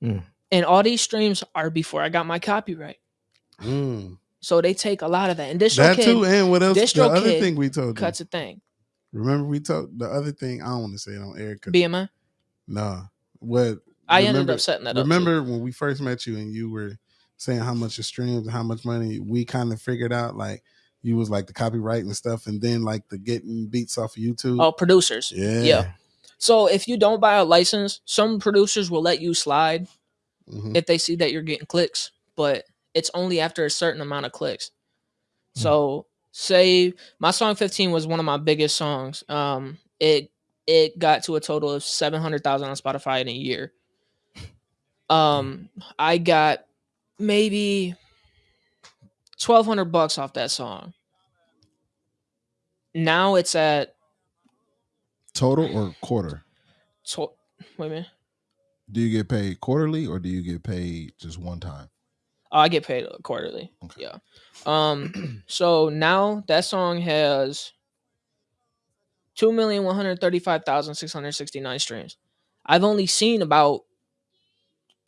Mm. And all these streams are before I got my copyright, Mm. So they take a lot of that. And DistroKid That too, and what else? The other thing we told you. cuts a thing. Remember we talked the other thing. I don't want to say it on air. BMI. Nah. What? I ended remember- up setting that up. Remember when we first met you and you were saying how much your streams and how much money we kind of figured out like you was like the copyright and stuff and then like the getting beats off of YouTube. Oh, producers. yeah. yeah. So if you don't buy a license, some producers will let you slide Mhm. if they see that you're getting clicks, but it's only after a certain amount of clicks. Hmm. So say my song 15 was one of my biggest songs. Um it it got to a total of 700,000 on Spotify in a year. *laughs* Um I got maybe 1200 bucks off that song. Now it's at Total or quarter? to- wait a minute. Do you get paid quarterly or do you get paid just one time? Oh, I get paid quarterly. Okay. Yeah. Um. *clears throat* so now that song has two million one hundred thirty-five thousand six hundred sixty-nine streams. I've only seen about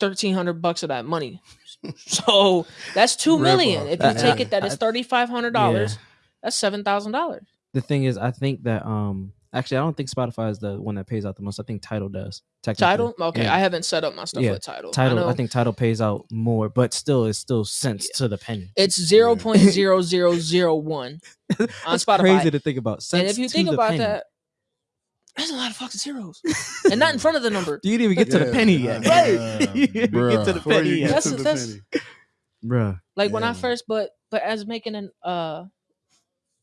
thirteen hundred bucks of that money. *laughs* So that's two Rip million. off. If you Uh, take uh, it that is thirty-five hundred dollars, that's seven thousand dollars. The thing is, I think that um actually I don't think Spotify is the one that pays out the most. I think Tidal does. Tidal. Okay, Yeah. I haven't set up my stuff Yeah, with Tidal. Tidal. know I, think Tidal pays out more, but still, it's still cents to the penny. it's zero *laughs* point zero zero zero one on Spotify. Crazy to think about. Cents and if you think about penny. that, that's a lot of fucking zeros, *laughs* and not in front of the number. you didn't even get to the penny yet. Right. *laughs* you didn't even get to the Before penny yet, That's- the that's- penny. bruh. like when I first but but as making an uh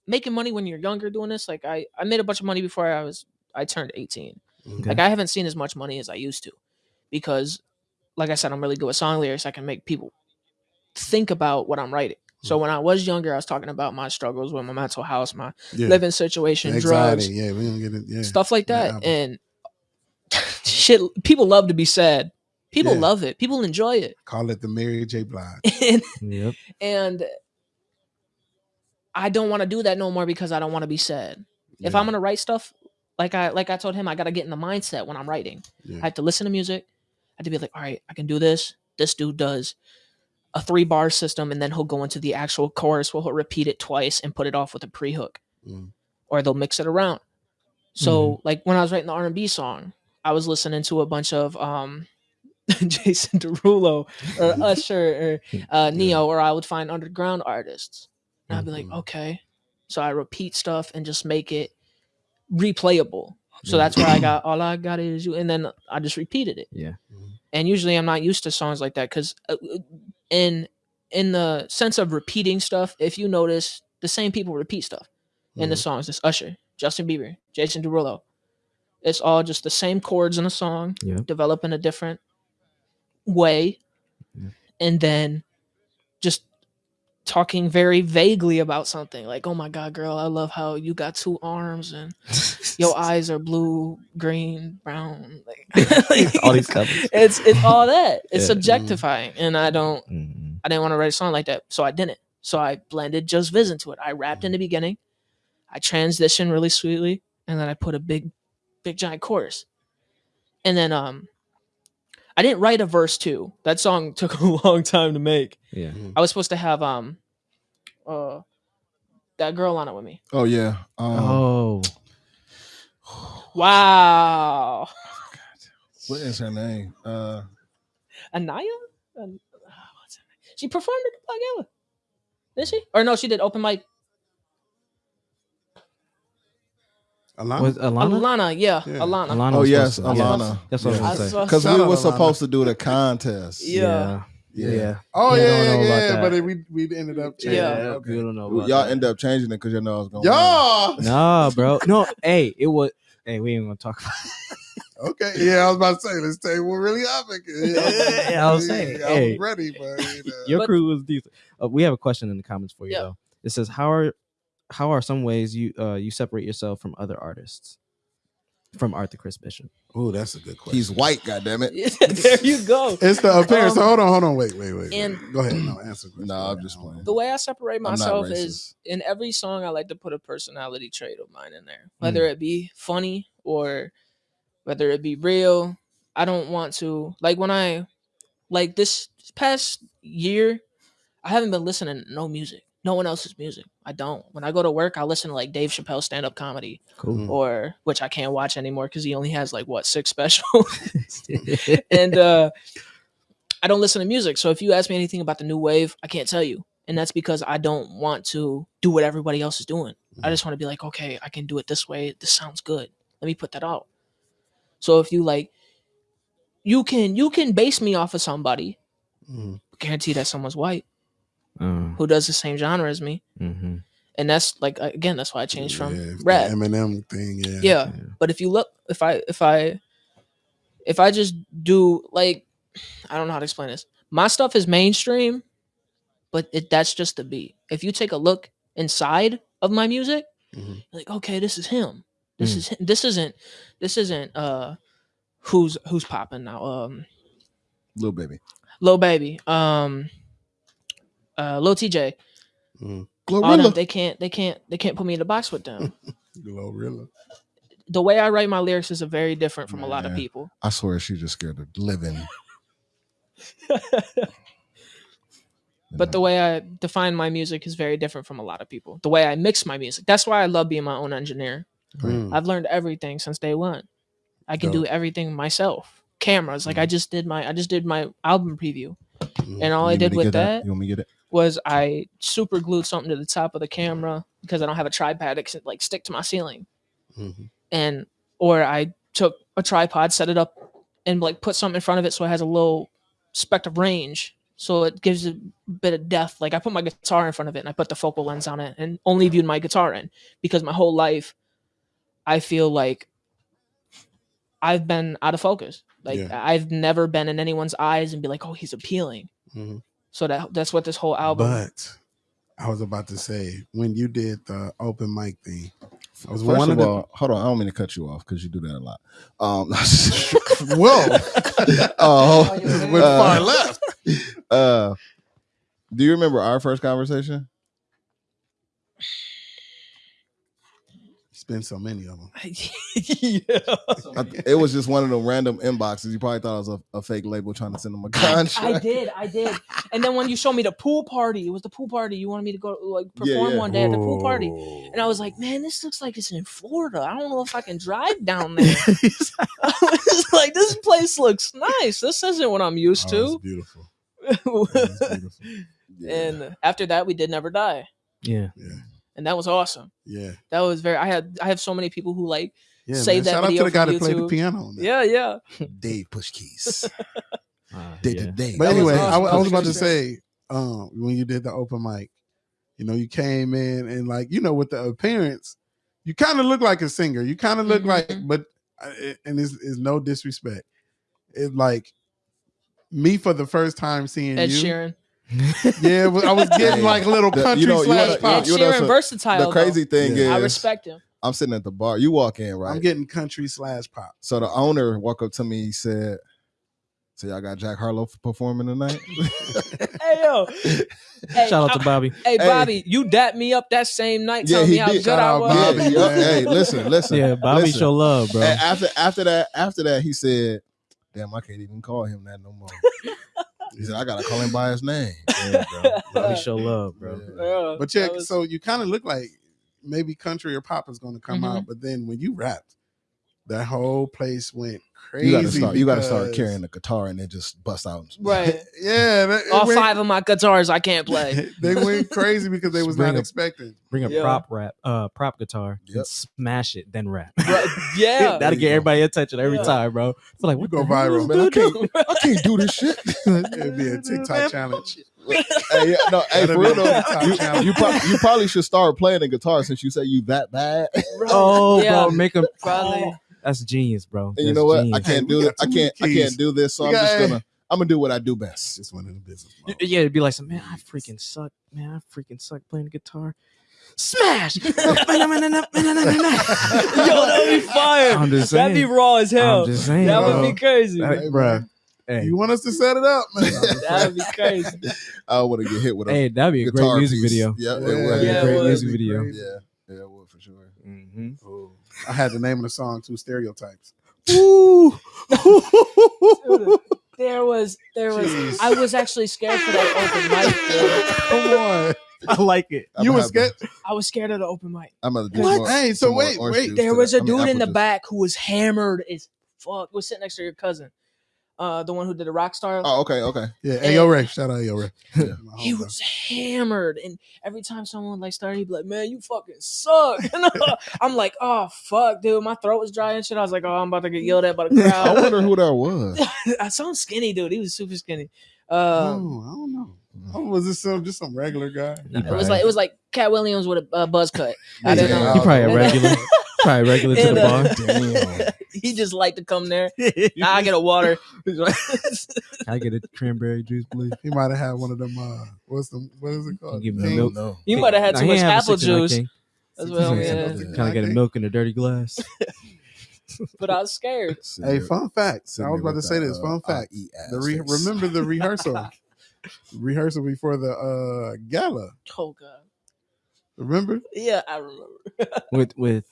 making money when you're younger doing this like I I made a bunch of money before I was I turned 18 Mhm. Okay. like I haven't seen as much money as I used to because like I said I'm really good with song lyrics I can make people think about what I'm writing so Mm. when I was younger I was talking about my struggles with my mental health my Yeah. living situation Anxiety. drugs Yeah, we don't get it. Yeah. stuff like that that album. and *laughs* shit people love to be sad people Yeah. love it people enjoy it Call it the Mary J. Blige. *laughs* and Yep. and I don't want to do that no more because I don't want to be sad. If I'm gonna write stuff, like I like I told him, I gotta get in the mindset when I'm writing. yeah. I have to listen to music. I have to be like, all right, I can do this. This dude does a three bar system, and then he'll go into the actual chorus where he'll repeat it twice and put it off with a pre hook, Mm. or they'll mix it around. So like when I was writing the R and B song, I was listening to a bunch of um *laughs* Jason Derulo or *laughs* Usher or uh, Ne-Yo, or I would find underground artists. And I'd be like, Mhm. okay. So I repeat stuff and just make it replayable. So that's where I got all I got is you, and then I just repeated it. Yeah. Mhm. And usually I'm not used to songs like that because in in the sense of repeating stuff, if you notice, the same people repeat stuff in the Mhm. songs. It's Usher, Justin Bieber, Jason Derulo. It's all just the same chords in a song, Yep. develop in a different way, Yeah. and then just talking very vaguely about something like oh my god girl i love how you got two arms and your *laughs* eyes are blue green brown *laughs* like, *laughs* All these colors. it's it's all that it's Yeah. objectifying and i don't Mhm. I didn't want to write a song like that, so I didn't. So I blended Just Viz into it. I rapped in the beginning, I transitioned really sweetly, and then I put a big, big giant chorus. And then um, I didn't write a verse too. That song *laughs* took a long time to make. Yeah. I was supposed to have um, uh, that girl on it with me. Oh yeah. Um, Oh, *sighs* Wow, What is her name? Uh, Anaya. An- uh, *sighs* what's her name? She performed at the Black Gala. Did she? Or no, she did open mic. Alana? was Alana? Alana, yeah, Yeah. Alana. Alana oh was yes, supposed to- Alana. That's what I I was gonna say. saw- Because we Shout out were Alana. supposed to do the contest. Yeah. Yeah. Yeah. oh Yeah, yeah, don't yeah, know about yeah. that. But it, we we ended up changing. Yeah. it. Okay. We don't know. About Y'all that. end up changing it because you know I was going. Y'all. Nah, bro. No, hey, it was. Hey, we ain't gonna talk about. *laughs* Okay, yeah, I was about to say, let's tell you what really happened. *laughs* Yeah, I was saying, I hey. ready, but you know. Your But- crew was decent. Uh, we have a question in the comments for you Yeah. though. It says, "How are how are some ways you uh you separate yourself from other artists?" From Arthur Chris Bishop. oh, that's a good question. He's white. goddamn it. *laughs* there you go. *laughs* It's the appearance. Um, hold on, hold on, wait, wait, wait. and- wait. go ahead. No, answer. No, Go I'm just playing. The way I separate myself is in every song I like to put a personality trait of mine in there. Whether it be funny or whether it be real. I don't want to like when I like this past year, I haven't been listening to no music. No one else's music. I don't. When I go to work, I listen to like Dave Chappelle stand up comedy Cool. Mm. or which I can't watch anymore because he only has like what six *laughs* specials. *laughs* and uh I don't listen to music. So if you ask me anything about the new wave, I can't tell you. And that's because I don't want to do what everybody else is doing. I just want to be like, okay, I can do it this way. This sounds good. Let me put that out. So if you like you can you can base me off of somebody, Mhm. guarantee that someone's white Uh, who does the same genre as me. mhm. And that's like again, that's why I changed Yeah, from the rap. Eminem thing. Yeah. yeah. Yeah. But if you look, if I, if I, if I just do like, I don't know how to explain this. My stuff is mainstream, but it that's just the beat. If you take a look inside of my music, Mhm. like, okay, this is him. This Mm. is him. this isn't this isn't uh who's who's popping now. Um, Little baby. little Baby, um, uh, Lil Tjay. All them, they can't they can't they can't put me in the box with them. *laughs* Glorilla. the way I write my lyrics is a very different from a lot of people. I swear she just scared of living. *laughs* But the way I define my music is very different from a lot of people. The way I mix my music. That's why I love being my own engineer. Mm. I've learned everything since day one. I can do everything myself. Cameras, like I just did my I just did my album preview. Mhm. And all I did want me to with get that You want me to get it? Was I super glued something to the top of the camera because I don't have a tripod that can like stick to my ceiling. Mhm. And or I took a tripod, set it up and like put something in front of it so it has a little spec of range. So it gives a bit of depth. Like I put my guitar in front of it and I put the focal lens on it and only viewed my guitar in because my whole life I feel like I've been out of focus. Like Yeah. I've never been in anyone's eyes and be like, oh, he's appealing. Mhm. So that that's what this whole album. But I was about to say when you did the open mic thing, I was First one of of the all, hold on. I don't mean to cut you off because you do that a lot. Um, *laughs* whoa *laughs* oh, with *laughs* uh, far left. uh, do you remember our first conversation? Spend so many of them. *laughs* yeah. I, it was just one of the random inboxes. You probably thought it was a, a fake label trying to send them a contract. I did, I did. And then when you showed me the pool party, it was the pool party. You wanted me to go like perform yeah. one day at the pool party. And I was like, man, this looks like it's in Florida. I don't know if I can drive down there. *laughs* *laughs* I was like, this place looks nice. This isn't what I'm used Oh, it's to. beautiful. It's beautiful. Yeah. and after that, we did never die. Yeah. Yeah, And that was awesome. yeah, That was very I had I have so many people who like yeah. Save man. that Shout out to the guy that played the piano. On that. Yeah, yeah. *laughs* Dave Push Keys. Uh, *laughs* Dave, yeah. Dave, Dave. But That was anyway, I, awesome. wa- I was was about to say, um, when you did the open mic, you know, you came in and like, you know, with the appearance, you kind of look like a singer. You kind of look like, Mhm. but uh, and it's, it's no disrespect. It's like me for the first time seeing Ed you. Sheeran. *laughs* Yeah, but I was getting like a little The- you country know- slash wanna- pop. you know, Sheeran so versatile. the crazy thing Yeah. though. I respect him. I'm sitting at the bar. You walk in, right? I'm getting country slash pop. so the owner walked up to me. He said, "So y'all got Jack Harlow performing tonight?" *laughs* Hey yo, hey, Shout out to Bobby. Hey Hey. Bobby, you dapped me up that same night, Yeah, telling he me how did. good Shout I out was. Bobby, yeah. Hey, listen, listen. Yeah, Bobby listen. show love, bro. And after after that, after that, he said, "Damn, I can't even call him that no more." *laughs* he said, "I gotta call him by his name." *laughs* Yeah, bro. Bobby show love, bro. Yeah. Yeah, But yeah, was- so you kind of look like maybe country or pop is going to come Mhm. out, but then when you rapped, that whole place went crazy. You gotta start. You gotta start carrying the guitar and then just bust out. *laughs* right. yeah, that, All went- five of my guitars I can't play. *laughs* they went crazy because they was Bring not a- expecting. Bring a Yeah. prop rap, uh, prop guitar, Yep. and smash it, then rap. Right, *laughs* Yeah. That'll get go. everybody attention every Yeah. time, bro. It's like You what go viral. Man, I can't- I can't do this shit. It'd be a TikTok challenge. hey, yeah, no, hey, for real though, you, you, prob- you probably should start playing the guitar since you say you that bad. Oh, Yeah. bro, make him. Probably. That's genius, bro. And you know what? I can't Hey, do got it. I can't. I can't do this. So We I'm got- just gonna. I'm gonna do what I do best. Just went the business. Y- mode. Yeah, it'd be like, some, man, I freaking suck. Man, I freaking suck playing guitar. Smash! *laughs* *laughs* Yo, that'd be fire. I'm just That'd be saying. raw as hell. I'm just saying, That would bro. be crazy. Hey, Hey, bro. man. Hey, You want us to set it up, man? That'd be crazy. *laughs* I want to get hit with a hey, that'd be a great guitar music piece. video. Yeah, it Yeah, would. That'd be Yeah, a it great would. music That'd be video. crazy. Yeah, yeah, it would for sure. Mm-hmm. I had the name of the song too. Stereotypes. Ooh. *laughs* There was, there was. Jeez. I was actually scared for that open mic. dude. Come on. I like it. I'm you gonna was scared. I was scared of the open mic. I'm gonna do What? more- Hey, so wait, wait. There to was that. a I mean, dude in the juice. back who was hammered as fuck. Was sitting next to your cousin, uh, the one who did the rock star. Oh, okay, okay. Yeah, Ayo Ray. Shout out Ayo Ray. *laughs* Yeah. He homie. was hammered, and every time someone like started, he'd be like, "Man, you fucking suck." *laughs* And *laughs* I'm like, "Oh fuck, dude, my throat was dry and shit." I was like, "Oh, I'm about to get yelled at by the crowd." I wonder who that was. I saw him skinny, dude. He was super skinny. Oh, Um, I don't know. Oh, was this some just some regular guy? He it was like it was like Katt Williams with a uh, buzz cut. I Yeah, didn't know. He probably a regular. Probably regular to And, the uh, bar. Damn. *laughs* he just liked to come there. *laughs* Nah, I get a water. Can *laughs* I get a cranberry juice, please? He might have had one of them. Uh, what's the what is it called? Give me King? milk. No. you might have had too much ain't have a apple juice King. as well. Yeah. Yeah. Yeah. Can get a milk in a dirty glass? But I was scared. Hey, fun fact. I was about to say this. uh, Fun fact. eat The re- remember the rehearsal. rehearsal before the uh gala. Oh god. Remember Yeah, I remember. with with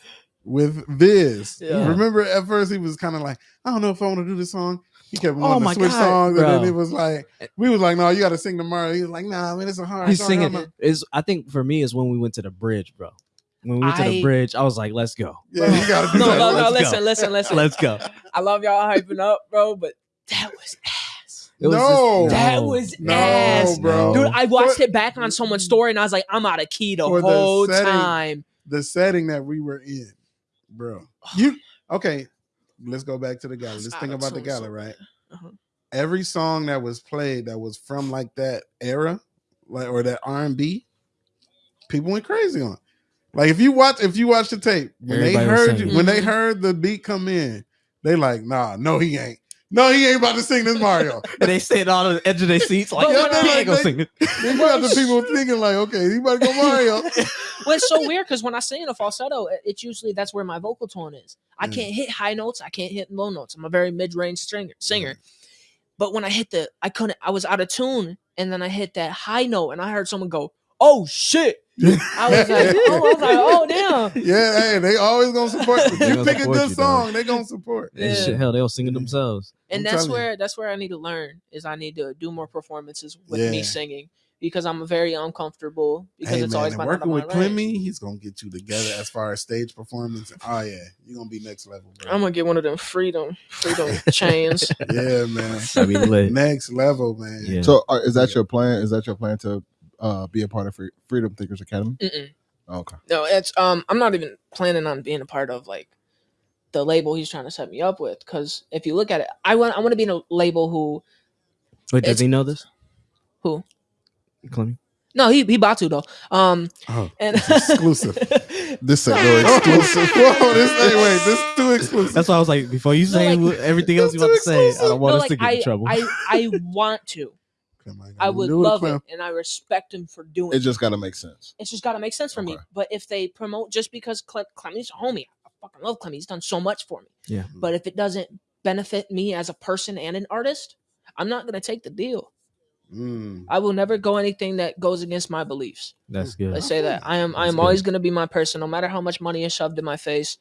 with this. Yeah. Remember at first he was kind of like, I don't know if I want to do this song. He kept Oh wanting my to switch God, songs, and then it was like, we was like, no, you got to sing tomorrow. He was like, nah, man, it's a hard. he's song. singing I'm not- is I think for me is when we went to the bridge, bro. When we went to the bridge, I was like, let's go. Yeah, you got to do *laughs* No, that. no, no. Let's Listen, go. listen, listen. Let's go. I love y'all hyping up, bro, but that was ass. It was No. just- That no. was No, ass. bro. Dude, I watched For- it back on someone's story and I was like, I'm out of key the For the whole setting. time. the setting that we were in, bro. You okay? Let's go back to the gala. Let's think about the Auto-tune gala, right? *laughs* Uh-huh. Every song that was played that was from like that era, like or that R and B, people went crazy on. Like if you watch, if you watch the tape, when Everybody they heard you, when they Mhm. heard the beat come in, they like, nah, no, he ain't. No, he ain't about to sing this Mario. *laughs* And they sit on the edge of their seats like, yeah, when he ain't gonna they- sing it. then you got the people thinking like, okay, he about to go Mario. *laughs* Well, it's so weird because when I sing in a falsetto, it's usually that's where my vocal tone is. I Mm. can't hit high notes. I can't hit low notes. I'm a very mid-range singer. Singer. But when I hit the, I couldn't. I was out of tune, and then I hit that high note, and I heard someone go, "Oh shit!" I was like, "Oh, I was like, oh damn." yeah, hey, they always gonna support you. You pick a good you, song, they gonna support. And Yeah. shit, hell, they'll sing it themselves. And I'm that's telling you. where that's where I need to learn is I need to do more performances with me singing because I'm very uncomfortable because hey it's man, always and been out of working my with range. Clemmy, he's gonna get you together as far as stage performance. Oh yeah, you're gonna be next level, bro. I'm gonna get one of them freedom freedom *laughs* chains. yeah, man. I mean, next level, man. Yeah. So, uh, is that your plan? Is that your plan to uh, be a part of Free- Freedom Thinkers Academy? Mm-mm. Okay. No, it's um I'm not even planning on being a part of like the label he's trying to set me up with because if you look at it, I want I want to be in a label who Wait, does he know this? Who? Clemmy? no he he about to though um Oh, and it's exclusive. *laughs* This ain't no exclusive. Whoa, this hey, wait, this is too exclusive. That's why I was like, before you No, say like- everything else you want to say, I don't want no, us like to get I, in trouble. I I want to Clem. ain't got I would love Clem. it, and I respect him for doing It it. just got to make sense. It's just got to make sense for me. But if they promote just because Cle- Clemmy's a homie, I fucking love Clemmy. He's done so much for me. Yeah. But if it doesn't benefit me as a person and an artist, I'm not gonna take the deal. Mm. I will never go anything that goes against my beliefs. That's good. Let's say that I am. I am good. always gonna be my person, no matter how much money is shoved in my face.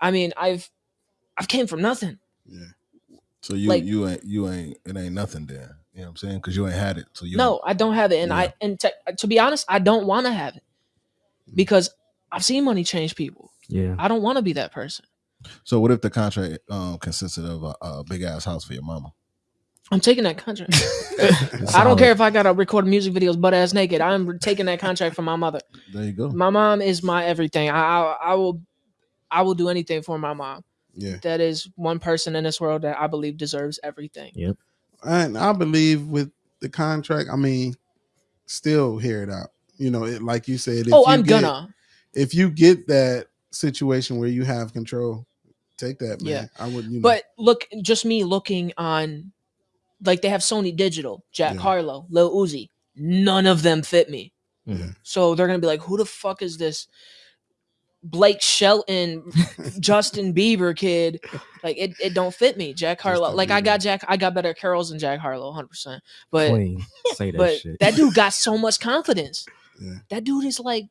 I mean, I've, I've came from nothing. Yeah. So you Like- you ain't you ain't it ain't nothing there. You know what I'm saying? Because you ain't had it. So you No, I don't have it, and Yeah. I and to, to be honest, I don't want to have it because I've seen money change people. Yeah. I don't want to be that person. So what if the contract um consisted of a, a big ass house for your mama? I'm taking that contract. *laughs* *laughs* I don't care if I gotta record music videos butt ass naked. I'm taking that contract from my mother. There you go. My mom is my everything. I, I I will I will do anything for my mom. Yeah. That is one person in this world that I believe deserves everything. And I believe with the contract, I mean, still hear it out. You know, it, like you said. If oh, you I'm get- gonna. If you get that situation where you have control, take that, man. Yeah. I would, you know. But look, just me looking on, like they have Sony Digital, Jack Yeah. Harlow, Lil Uzi. None of them fit me. Mhm. So they're gonna be like, "Who the fuck is this?" Blake Shelton, *laughs* Justin Bieber kid, like it, it don't fit me. Jack Harlow, Justin like I got Jack, I got better carols than Jack Harlow, hundred percent. But Clean. Say that but shit. that dude got so much confidence. Yeah. That dude is like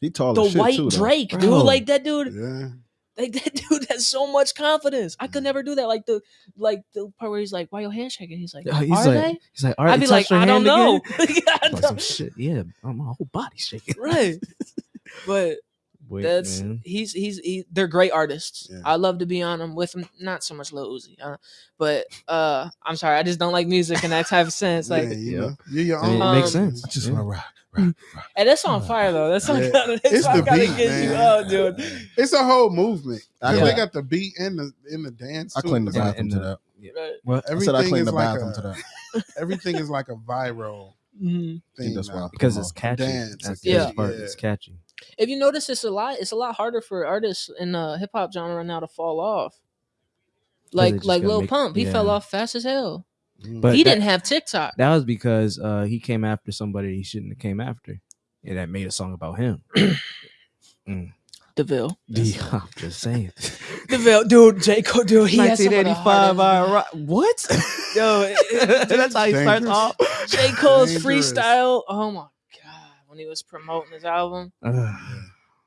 He tall the shit white too. Drake, Bro. dude. Like that dude, yeah. like that *laughs* dude has so much confidence. I could never do that. Like the like the part where he's like, "Why your hand shaking?" He's like, Uh, "Are like, they?" he's like, all right, I'd be like, "I don't know." *laughs* I Like some don't- shit. Yeah, my whole body's shaking. right, but Wait, that's man. he's he's he, they're great artists. Yeah. I love to be on them with them. Not so much Lil Uzi, uh, but uh, I'm sorry, I just don't like music in that type of sense. Like, yeah, you yeah. know, you're your I mean, own. it makes Um, sense. I just Yeah. want to rock, rock, rock. and that's on fire though. That's on Yeah. kind of It's the gotta beat, get you man. up, dude. It's a whole movement. 'Cause Yeah. They got the beat in the in the dance. I too. cleaned the Yeah, bathroom and to that. Right. What? I Everything said I cleaned is the like a, to that. *laughs* everything is like a viral Mhm. thing. that's now. why Because it's on. catchy. Dance, That's yeah. part. Yeah. It's catchy. If you notice, it's a lot. It's a lot harder for artists in the hip hop genre now to fall off. Like like Lil make- Pump, he fell off fast as hell. Mm. But he that- didn't have TikTok. That was because uh, he came after somebody he shouldn't have came after, and that made a song about him. *clears throat* Deville, Yeah, I'm just saying. *laughs* Deville, dude, J Cole, dude, he has some of the 1985. I ro- what? Yo, it- it- that's how he starts off. J Cole's Dangerous. freestyle. Oh my god, when he was promoting his album,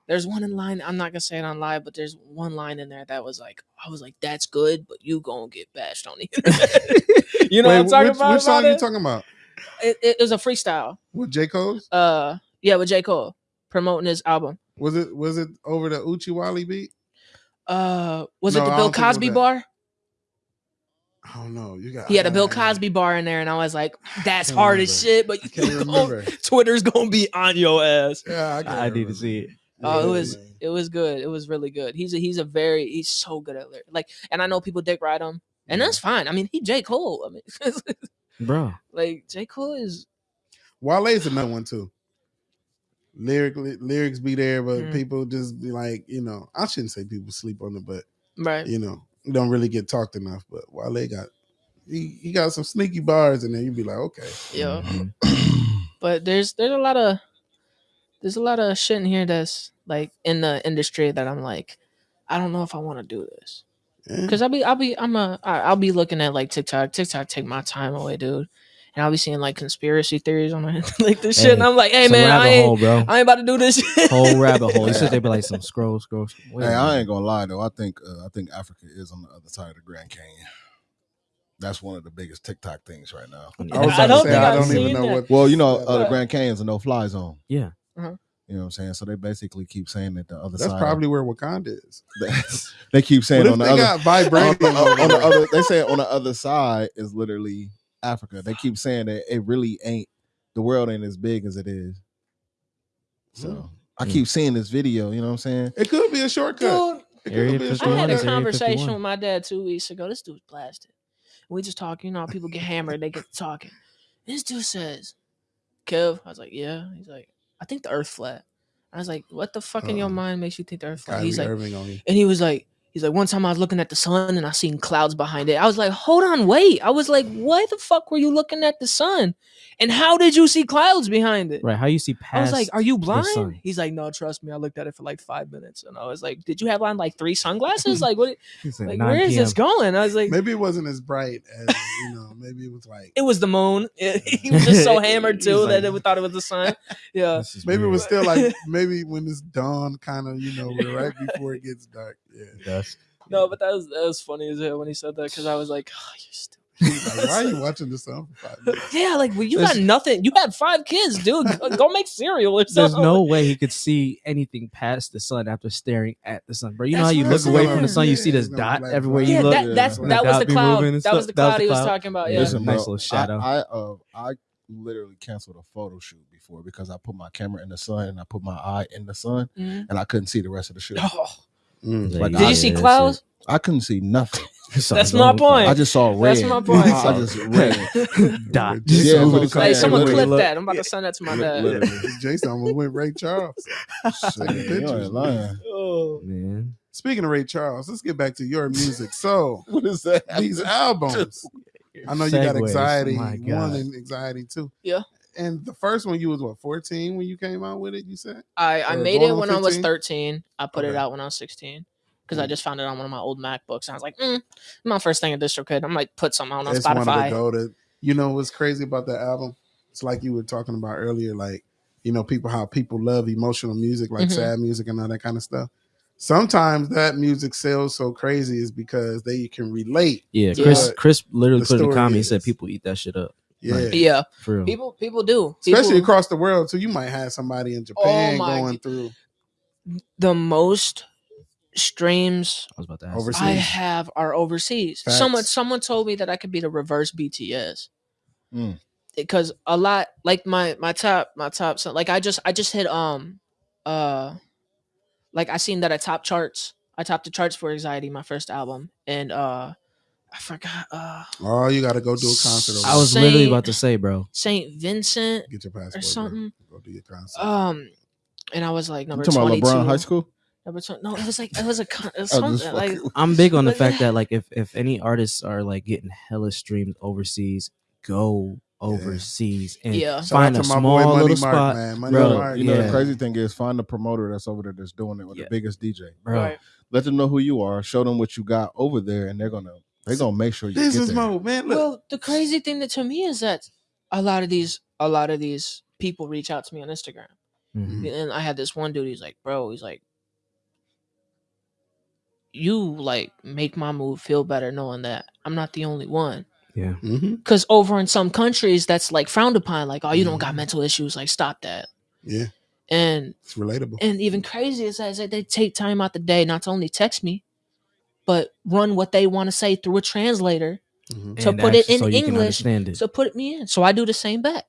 there's one in line. I'm not gonna say it on live, but there's one line in there that was like, I was like, "That's good, but you gonna get bashed on it." *laughs* you know Wait, what I'm talking which, about? Which song about you it? talking about? It, it was a freestyle. With J Cole's? Uh, yeah, with J Cole promoting his album. Was it was it over the Uchi Wally beat? Uh, was No, it the Bill don't think it was Cosby bar? I don't know. You got He had a Bill Cosby bar in there, and I was like, *sighs* "That's Can't hard as shit." But I can't *laughs* you remember. Twitter's gonna be on your ass. Yeah, I, I need to see it. Oh, it was man. it was good. It was really good. He's a he's a very he's so good at lyric. Like, and I know people dick ride him, and Yeah. that's fine. I mean, he J Cole. I mean, *laughs* Bro, like J Cole is Wale's another one too. Lyrically, lyrics be there, but Mhm. people just be like, you know, I shouldn't say people sleep on it, but right. you know, don't really get talked enough. But Wale got he, he got some sneaky bars in there. You'd be like, okay, Yeah, Mhm. but there's there's a lot of there's a lot of shit in here that's like in the industry that I'm like, I don't know if I want to do this. yeah. Cause I'll be, I'll be, I'm a I'll be looking at like TikTok. TikTok take my time away, dude. And I'll be seeing like conspiracy theories on it, *laughs* like this shit. And I'm like, hey man, I ain't, hole, bro. I ain't about to do this shit. Whole rabbit hole. You said they'd be like some scroll, scroll. scroll. Wait Hey, I ain't gonna lie though. I think uh, I think Africa is on the other side of the Grand Canyon. That's one of the biggest TikTok things right now. I was I don't to think say I don't even know that. what. Well, you know, uh, the Grand Canyon's a no-fly zone. Yeah. Uh-huh. You know what I'm saying? So they basically keep saying that the other That's side. That's probably where Wakanda is. *laughs* they keep saying on the they other got on, vibranium on- on the other. They say on the other side is literally Africa. They keep saying that it really ain't. The world ain't as big as it is. So Hmm. I Hmm. keep seeing this video. You know what I'm saying? It could be a shortcut. Dude, It could Area be a I 51 had a conversation with my dad two weeks ago. This dude's blasted. We just talk, you know, people get hammered, they get talking. This dude says, Kev, I was like, yeah. He's like, I think the earth flat. I was like, what the fuck in your mind makes you think the earth flat? He's like, Irving on you. and he was like, He's like, one time I was looking at the sun and I seen clouds behind it. I was like, hold on, wait. I was like, why the fuck were you looking at the sun? And how did you see clouds behind it? Right? How you see I was like, "Are you blind?" He's like, "No, trust me. I looked at it for like five minutes, and I was like, "Did you have on like three sunglasses? *laughs* like, what? Like, Like, 9 where is this going?" I was like, Maybe it wasn't as bright as you know. Maybe it was like *laughs* "It was the moon." *laughs* he was just so hammered too like- that it thought it was the sun. Yeah, This is maybe it was still like maybe when it's dawn, kind of you know, right before it gets dark. Yeah. *laughs* Dusk. no, but that was that was funny as hell when he said that because I was like, oh, "You stupid." Like, why are you watching the sun for five minutes? *laughs* Yeah, like well, you got nothing. You had five kids, dude. Go, go make cereal or There's no way he could see anything past the sun after staring at the sun, bro. You know how you look away from the sun, you see this dot gonna everywhere like you Yeah, look. that, that's Yeah. that was the cloud. moving and That was the stuff. That was cloud he was cloud. talking about. Yeah. Yeah. Listen, nice little I- shadow. I, uh, I literally canceled a photo shoot before because I put my camera in the sun and I put my eye in the sun Mhm. and I couldn't see the rest of the shoot. Oh, Mm. Like, did I- you see Yeah, clouds? I couldn't see nothing. *laughs* That's my point. I just saw red. That's my point. *laughs* I just red. *laughs* Dot. Yeah, Just that's over the I'm cloud. Hey, someone literally clip that. I'm about to send that to my dad. Jason almost went Ray Charles. Shit, Taking you pictures. ain't. Oh. Man. Speaking of Ray Charles, let's get back to your music. So What is that? these albums, I know you got anxiety one and anxiety two. Yeah. And the first one, you was what fourteen when you came out with it. You said I, I Or made it on when I was 13. I put it out when I was 16 because I Mm. just found it on one of my old MacBooks. And I was like, mm, my first thing at DistroKid. I'm like, put something out on it's one of the Spotify. goated. You know what's crazy about that album? It's like you were talking about earlier, like you know people how people love emotional music, like Mhm. sad music and all that kind of stuff. Sometimes that music sells so crazy is because they can relate. Yeah, Yeah. Chris Chris literally The put in the story comment, he said people eat that shit up. Yeah. Right. Yeah, For real. people people do. Especially People- across the world So You might have somebody in Japan Oh going through the most streams I was about to ask. Overseas. I have are overseas. Facts. Someone someone told me that I could be the reverse BTS. Mm. Because a lot like my my top my top so like I just I just hit um uh like I seen that I top charts. I topped the charts for Anxiety, my first album, and uh I forgot uh Oh, you got to go do a concert. Over I was there. literally about to say, bro. Saint Vincent get your passport or bro. something. Go do your concert. Um and I was like number talking about twenty two. LeBron High School? Number 20, no, it was like it was a con- it was I'm something like I'm big on the fact that like if if any artists are like getting hella streams overseas, go overseas and Yeah. Shout find out a to my boy small Money little Mark, spot, man. Money Bro, Mark. You know Yeah. the crazy thing is find the promoter that's over there that's doing it with Yeah. the biggest DJ. bro. Right. Let them know who you are. Show them what you got over there, and they're gonna they're gonna make sure you get Business there. mode, man. Look, Well, the crazy thing that to me is that a lot of these a lot of these people reach out to me on Instagram. Mhm. And I had this one dude, he's like, bro, he's like, you like make my move feel better knowing that I'm not the only one. Yeah. hmm Cause over in some countries that's like frowned upon, like, oh, you don't got mental issues, like stop that. yeah, And it's relatable. and even crazy is that they take time out the day not to only text me, but run what they want to say through a translator Mhm. to And put it in so English, understand it. So put me in. So I do the same back.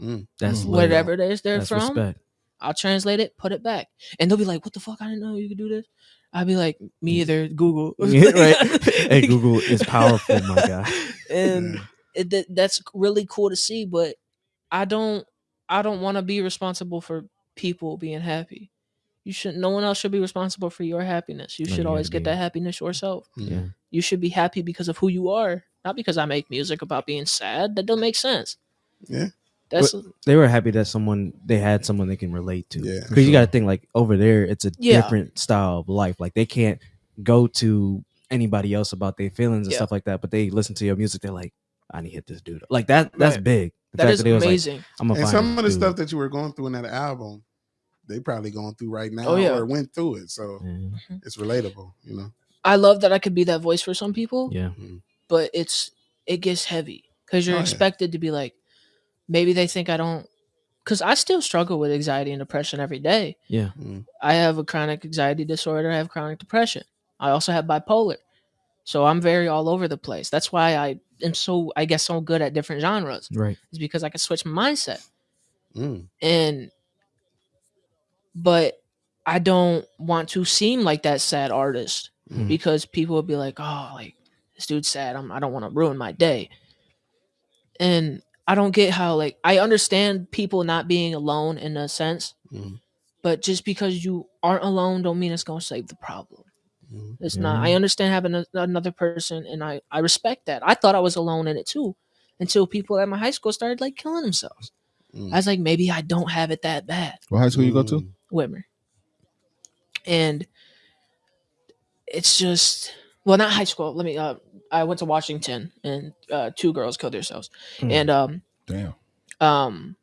Mm. That's Mm. lit. Whatever it is they're That's from, respect. I'll translate it, put it back. And they'll be like, What the fuck? I didn't know you could do this. I'd be like, Me either, Google. Yeah, right. *laughs* Hey, *laughs* Google is powerful, my guy. *laughs* And it, that, that's really cool to see, but I don't I don't want to be responsible for people being happy. You should no one else should be responsible for your happiness. You should you always get that happiness yourself. Yeah. You should be happy because of who you are, not because I make music about being sad. That don't make sense. Yeah. That's They were happy that someone they had someone they can relate to. Yeah, Because for you got to think like over there, it's a Yeah. different style of life. Like they can't go to anybody else about their feelings and Yeah. stuff like that. But they listen to your music. They're like, I need to hit this dude. Like that. That's Right. big. The that is they was like, amazing. I'm And some of the this stuff that you were going through in that album, they probably going through right now Oh, yeah. or went through it. So dude. it's relatable, you know. I love that I could be that voice for some people, Yeah. but it's it gets heavy because you're Oh, yeah. expected to be like, maybe they think I don't, because I still struggle with anxiety and depression every day. Yeah. I have a chronic anxiety disorder. I have chronic depression. I also have bipolar, so I'm very all over the place. That's why I am so I guess so good at different genres. Right. Is because I can switch my mindset Mm. and but I don't want to seem like that sad artist Mm. because people would be like, "Oh, like this dude's sad. I'm, I don't want to ruin my day." And I don't get how like I understand people not being alone in a sense, Mm. but just because you aren't alone don't mean it's gonna save the problem. Mhm. It's not. I understand having a, another person, and I I respect that. I thought I was alone in it too, until people at my high school started like killing themselves. Mm. I was like, maybe I don't have it that bad. What high school you go to? Mm. Whitmer. And it's just well, not high school. Let me uh I went to Washington and uh two girls killed themselves. Hmm. And um Damn. um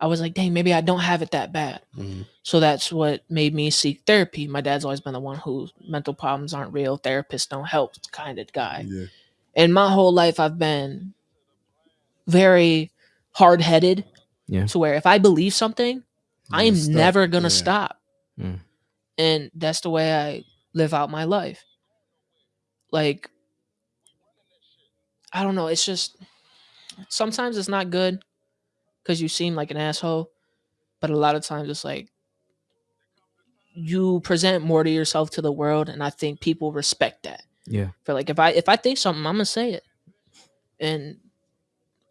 I was like, dang, maybe I don't have it that bad. Mhm. So that's what made me seek therapy. My dad's always been the one who mental problems aren't real, therapists don't help kind of guy. Yeah. And my whole life I've been very hard headed. Yeah. To where if I believe something, I am You're never gonna Yeah. stop. Mm. And that's the way I live out my life. Like I don't know, it's just sometimes it's not good because you seem like an asshole, but a lot of times it's like you present more to yourself to the world and I think people respect that. Yeah. For like if I if I think something, I'm gonna say it. And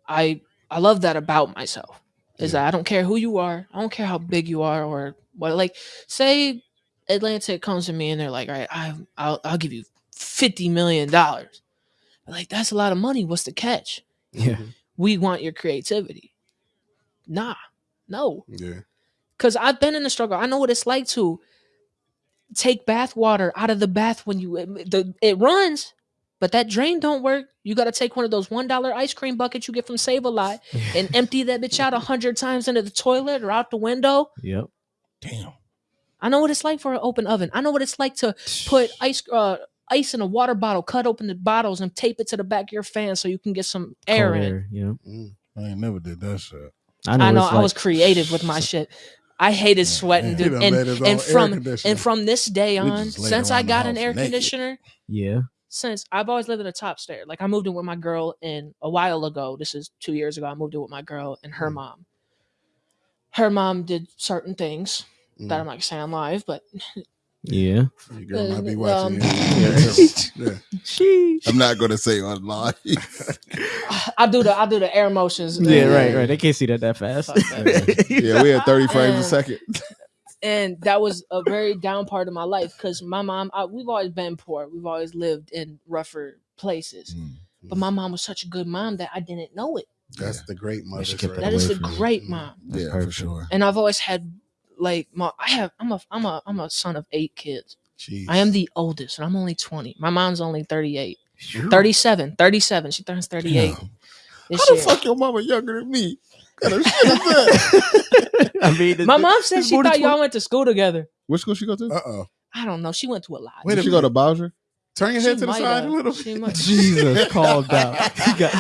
I I love that about myself. Is Yeah. that I don't care who you are, I don't care how big you are or what like say Atlantic comes to me and they're like, all right, I I'll I'll give you fifty million dollars. Like that's a lot of money. What's the catch? Yeah. Mhm. We want your creativity. Nah, no. Yeah. Cause I've been in the struggle. I know what it's like to take bath water out of the bath when you it, the, it runs, but that drain don't work. You got to take one of those one dollar ice cream buckets you get from Save a Lot *laughs* and empty that bitch out a hundred times into the toilet or out the window. Yep. Damn. I know what it's like for an open oven. I know what it's like to put *sighs* ice uh, ice in a water bottle, cut open the bottles, and tape it to the back of your fan so you can get some air Cold in. Yeah. Mm. I ain't never did that shit. I know. I know it's I was creative with my *sighs* shit. I hated sweating, dude. done And made his own and from and from this day on, just laid since I got an air naked. conditioner, Yeah. Since I've always lived in a top stair. Like I moved in with my girl and a while ago. This is two years ago. I moved in with my girl and her Mm. mom. Her mom did certain things that Mm. I'm not gonna say on live, but Yeah. Your girl might be *laughs* watching. um, you. yeah. Sheesh. I'm not gonna say on live. *laughs* I do the I do the air motions. Yeah. and- Right. Right. They can't see that that fast. That. yeah, we had 30 *laughs* frames a second. And that was a very down part of my life because my mom I, we've always been poor we've always lived in rougher places Mm. but my mom was such a good mom that i didn't know it That's the great mother. she kept right that away is a you. great Mm. mom That's Yeah, for sure. and i've always had like my i have i'm a i'm a i'm a son of eight kids Jeez. i am the oldest and i'm only 20 my mom's only 38 37 37 she turns 38 Damn. This How the year. fuck your mama younger than me? What kind of shit is that? *laughs* I mean, my mom said she more than thought y'all went to school together Which school she go to? Uh oh. i don't know she went to a lot Wait Did a she go to. Bowsher? Turn your She head to the side have. a little. Bit. *laughs* Jesus, *laughs* called out. You got-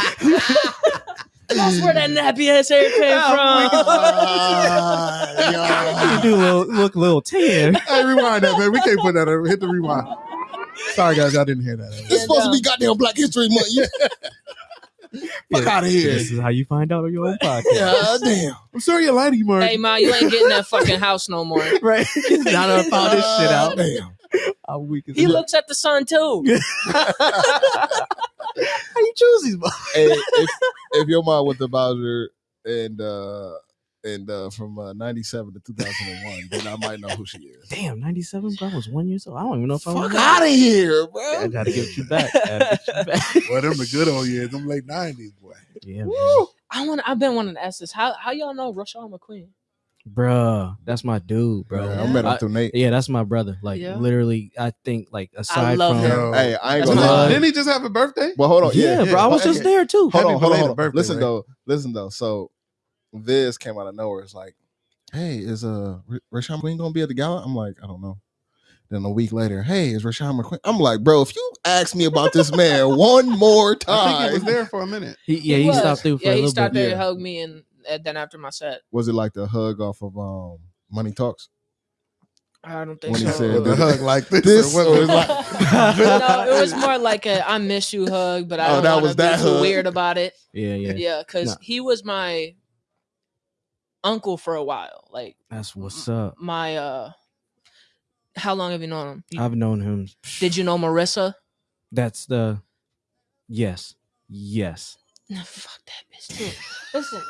that's where that nappy ass hair came from Ah, you do look, look a little tan. Hey, rewind that, man. We can't put that over. Hit the rewind. Sorry, guys. I didn't hear that. It's supposed to be goddamn Black History Month. You fuck out of here. This is how you find out on your own *laughs* podcast. God damn. I'm sorry you lied to you, Mark. Hey, ma, you ain't getting that fucking house no more. *laughs* Right? now that I found this shit out, Damn. I'm weak as He fuck. looks at the sun too. *laughs* How you choose these? motherfuckers? Hey, if, if your mom went to Bowsher and uh and uh from uh, 97 to 2001, then I might know who she is. Damn, 97, bro. I was one year old. I don't even know if I was. Fuck out of here, bro. I gotta get you back. Gotta get you back. *laughs* Boy, them the good old years. Them late 90s, boy. yeah, man. I want. I've been wanting to ask this. How how y'all know Rashawn McQueen? Bruh, that's my dude, bro. Yeah, I met him I- through Nate. yeah, that's my brother. Like Yeah. literally, I think like aside from I love from him. Yo. Hey, I ain't That's gonna lie. Didn't he just have a birthday? But hold on, yeah, yeah, bro, I was just there too. Hold Happy on, hold on, belated hold on. birthday, listen Ray. though, listen though. So Viz came out of nowhere. It's like, hey, is uh R- Rashawn McQueen gonna be at the gala? I'm like, I don't know. Then a week later, hey, is Rashawn McQueen? I'm like, bro, if you ask me about this man *laughs* one more I think he time, was there for a minute. He, yeah, he, was. stopped through for Yeah, a he little stopped bit. there yeah. and hugged me, and, and then after my set, was it like the hug off of um Money Talks? I don't think When he so. said With the hug like this. This or what was like- *laughs* *laughs* no, it was more like a "I miss you" hug, but I Oh, don't that want was to be that too hug. weird about it. Yeah, yeah, Yeah, because Nah. he was my uncle for a while. Like That's what's up. my uh, how long have you known him? You- I've known him. Did you know Marissa? That's the yes, yes. No, fuck that bitch too. *laughs* Listen,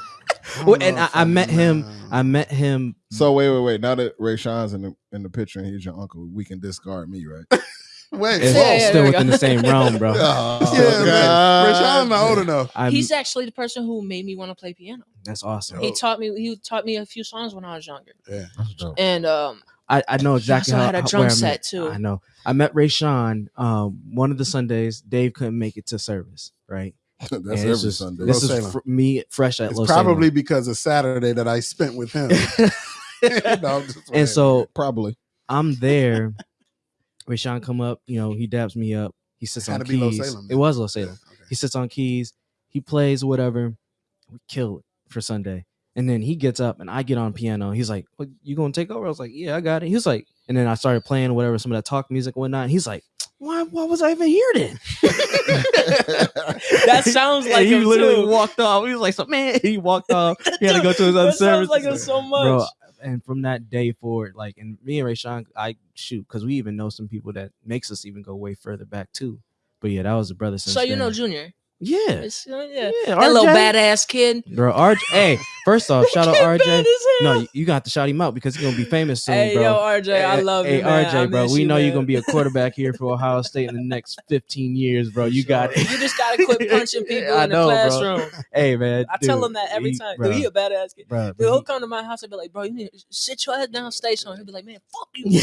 don't Well, and I, I met him. I met him. So wait, wait, wait. Now that Rashawn's in the in the picture and he's your uncle, we can discard me, right? *laughs* Wait, It's Yeah, whoa. *laughs* yeah, still within go. the same realm, bro. Oh, yeah, man. God. Rashawn's not old enough. I'm, He's actually the person who made me want to play piano. that's awesome. He taught me. He taught me a few songs when I was younger, Yeah. That's dope. and um, I, I know exactly also how, had a how- drum set, met- too. I know. I met Rashawn um, one of the Sundays. Dave couldn't make it to service, right? *laughs* That's And every this is- Sunday. This Los is fr- me fresh at It's Los probably because of Saturday that I spent with him. *laughs* No, I'm just and so Probably. I'm there. Rashawn come up, you know, he dabs me up. He sits on to be keys. Salem, it was Los Yeah, Salem. okay. He sits on keys. He plays whatever. We kill it for Sunday. And then he gets up and I get on piano. He's like, "What, you gonna take over?" I was like, "Yeah, I got it." He was like, and then I started playing whatever some of that talk music and whatnot. He's like, "Why? Why was I even here then?" *laughs* That sounds like he him, literally too. walked off. He was like, "So man," *laughs* he walked off. He had to go to his other service. like him so much. Bro, and from that day forward, like, and me and Rashawn, I shoot because we even know some people that makes us even go way further back too. But yeah, that was a brother. Since so you know. Junior, yeah, It's, uh, yeah, yeah, that little RJ. badass kid. Bro, RJ. hey, first off, *laughs* shout out RJ. No, you, you got to shout him out because he's gonna be famous soon, hey bro. yo, RJ, I love hey, you, man. RJ, I bro. We you, know you're gonna be a *laughs* quarterback here for Ohio State in the next 15 years, bro. You got it. You just gotta quit punching *laughs* people I in the know, bro. classroom. Hey, man. I tell dude, him that every he- time. Bro, Dude, he a badass kid. bro, Dude, but he'll come to my house and be like, bro, you need to sit your head down, stay somewhere. He'll be like, man, fuck you.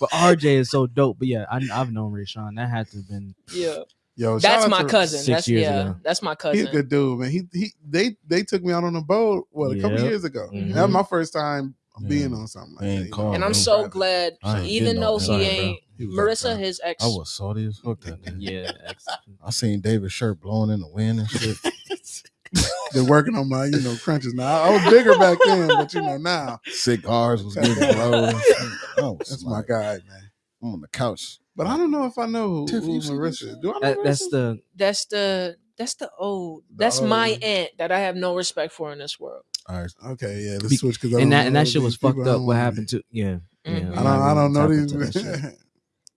But RJ is so dope. But yeah, I, I've known Rashawn. That had to have been yeah. Yo, That's my cousin. six That's years yeah, ago. that's my cousin. He's a good dude, man. He he they they took me out on a boat what a couple years ago. Mhm. That was my first time Yeah. being on something like ain't that. you called, and I'm so Proud. glad, even though no he ain't He Marissa, up there. his ex. I was salty as fuck that day. yeah. *laughs* I seen David's shirt blowing in the wind and shit. *laughs* They're working on my, you know, crunches now. I was bigger back then, but you know now Cigars was getting blown. and shit. I was that's my guy, man. I'm on the couch. But I don't know if I know who, Tiff, who Marissa is. Do I know That, that's the That's the that's the old. The That's my old- aunt that I have no respect for in this world. All right. okay. Yeah, let's Be- switch because and that and that shit was fucked up. What happened to yeah? yeah Mhm. I I'm don't. I don't know these. into that shit. men. *laughs*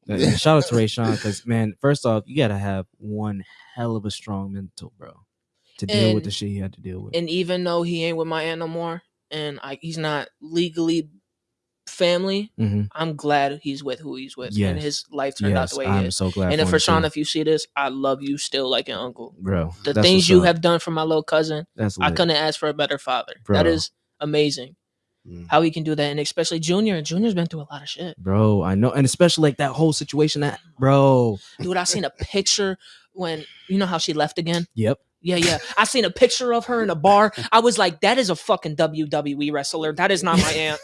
Yeah, shout out to Rashawn because man, first off, you gotta have one hell of a strong mental, bro, to deal with the shit he had to deal with. And even though he ain't with my aunt no more, and I, he's not legally family, hmm I'm glad he's with who he's with, Yes. and his life turned out the way I'm it is. so glad. And for if him, Rashawn, if you see this, I love you still like an uncle. bro, The things you up. have done for my little cousin, that's I couldn't ask for a better father. Bro. That is amazing. Mm. How he can do that, and especially Junior. Junior's been through a lot of shit. bro. I know, and especially like that whole situation. That bro, Dude, I seen a picture when you know how she left again. yep, Yeah, yeah. I seen a picture of her in a bar. *laughs* I was like, that is a fucking WWE wrestler. That is not my *laughs* aunt.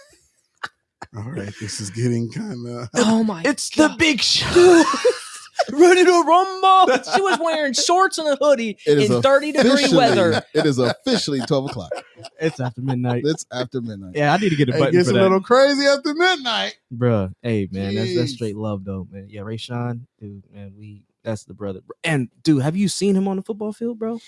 All right, this is getting kind of. *laughs* Oh my it's God. the big show. *laughs* ready to rumble. She was wearing shorts and a hoodie It is in 30 degree *laughs* weather. It is officially 12 o'clock. it's after midnight. It's after midnight. Yeah, I need to get a button. It button gets for a that, little crazy after midnight. bro. Hey, man, that's that's straight love, though, man. Yeah, Rashawn, dude, man, we that's the brother. And dude, have you seen him on the football field, bro?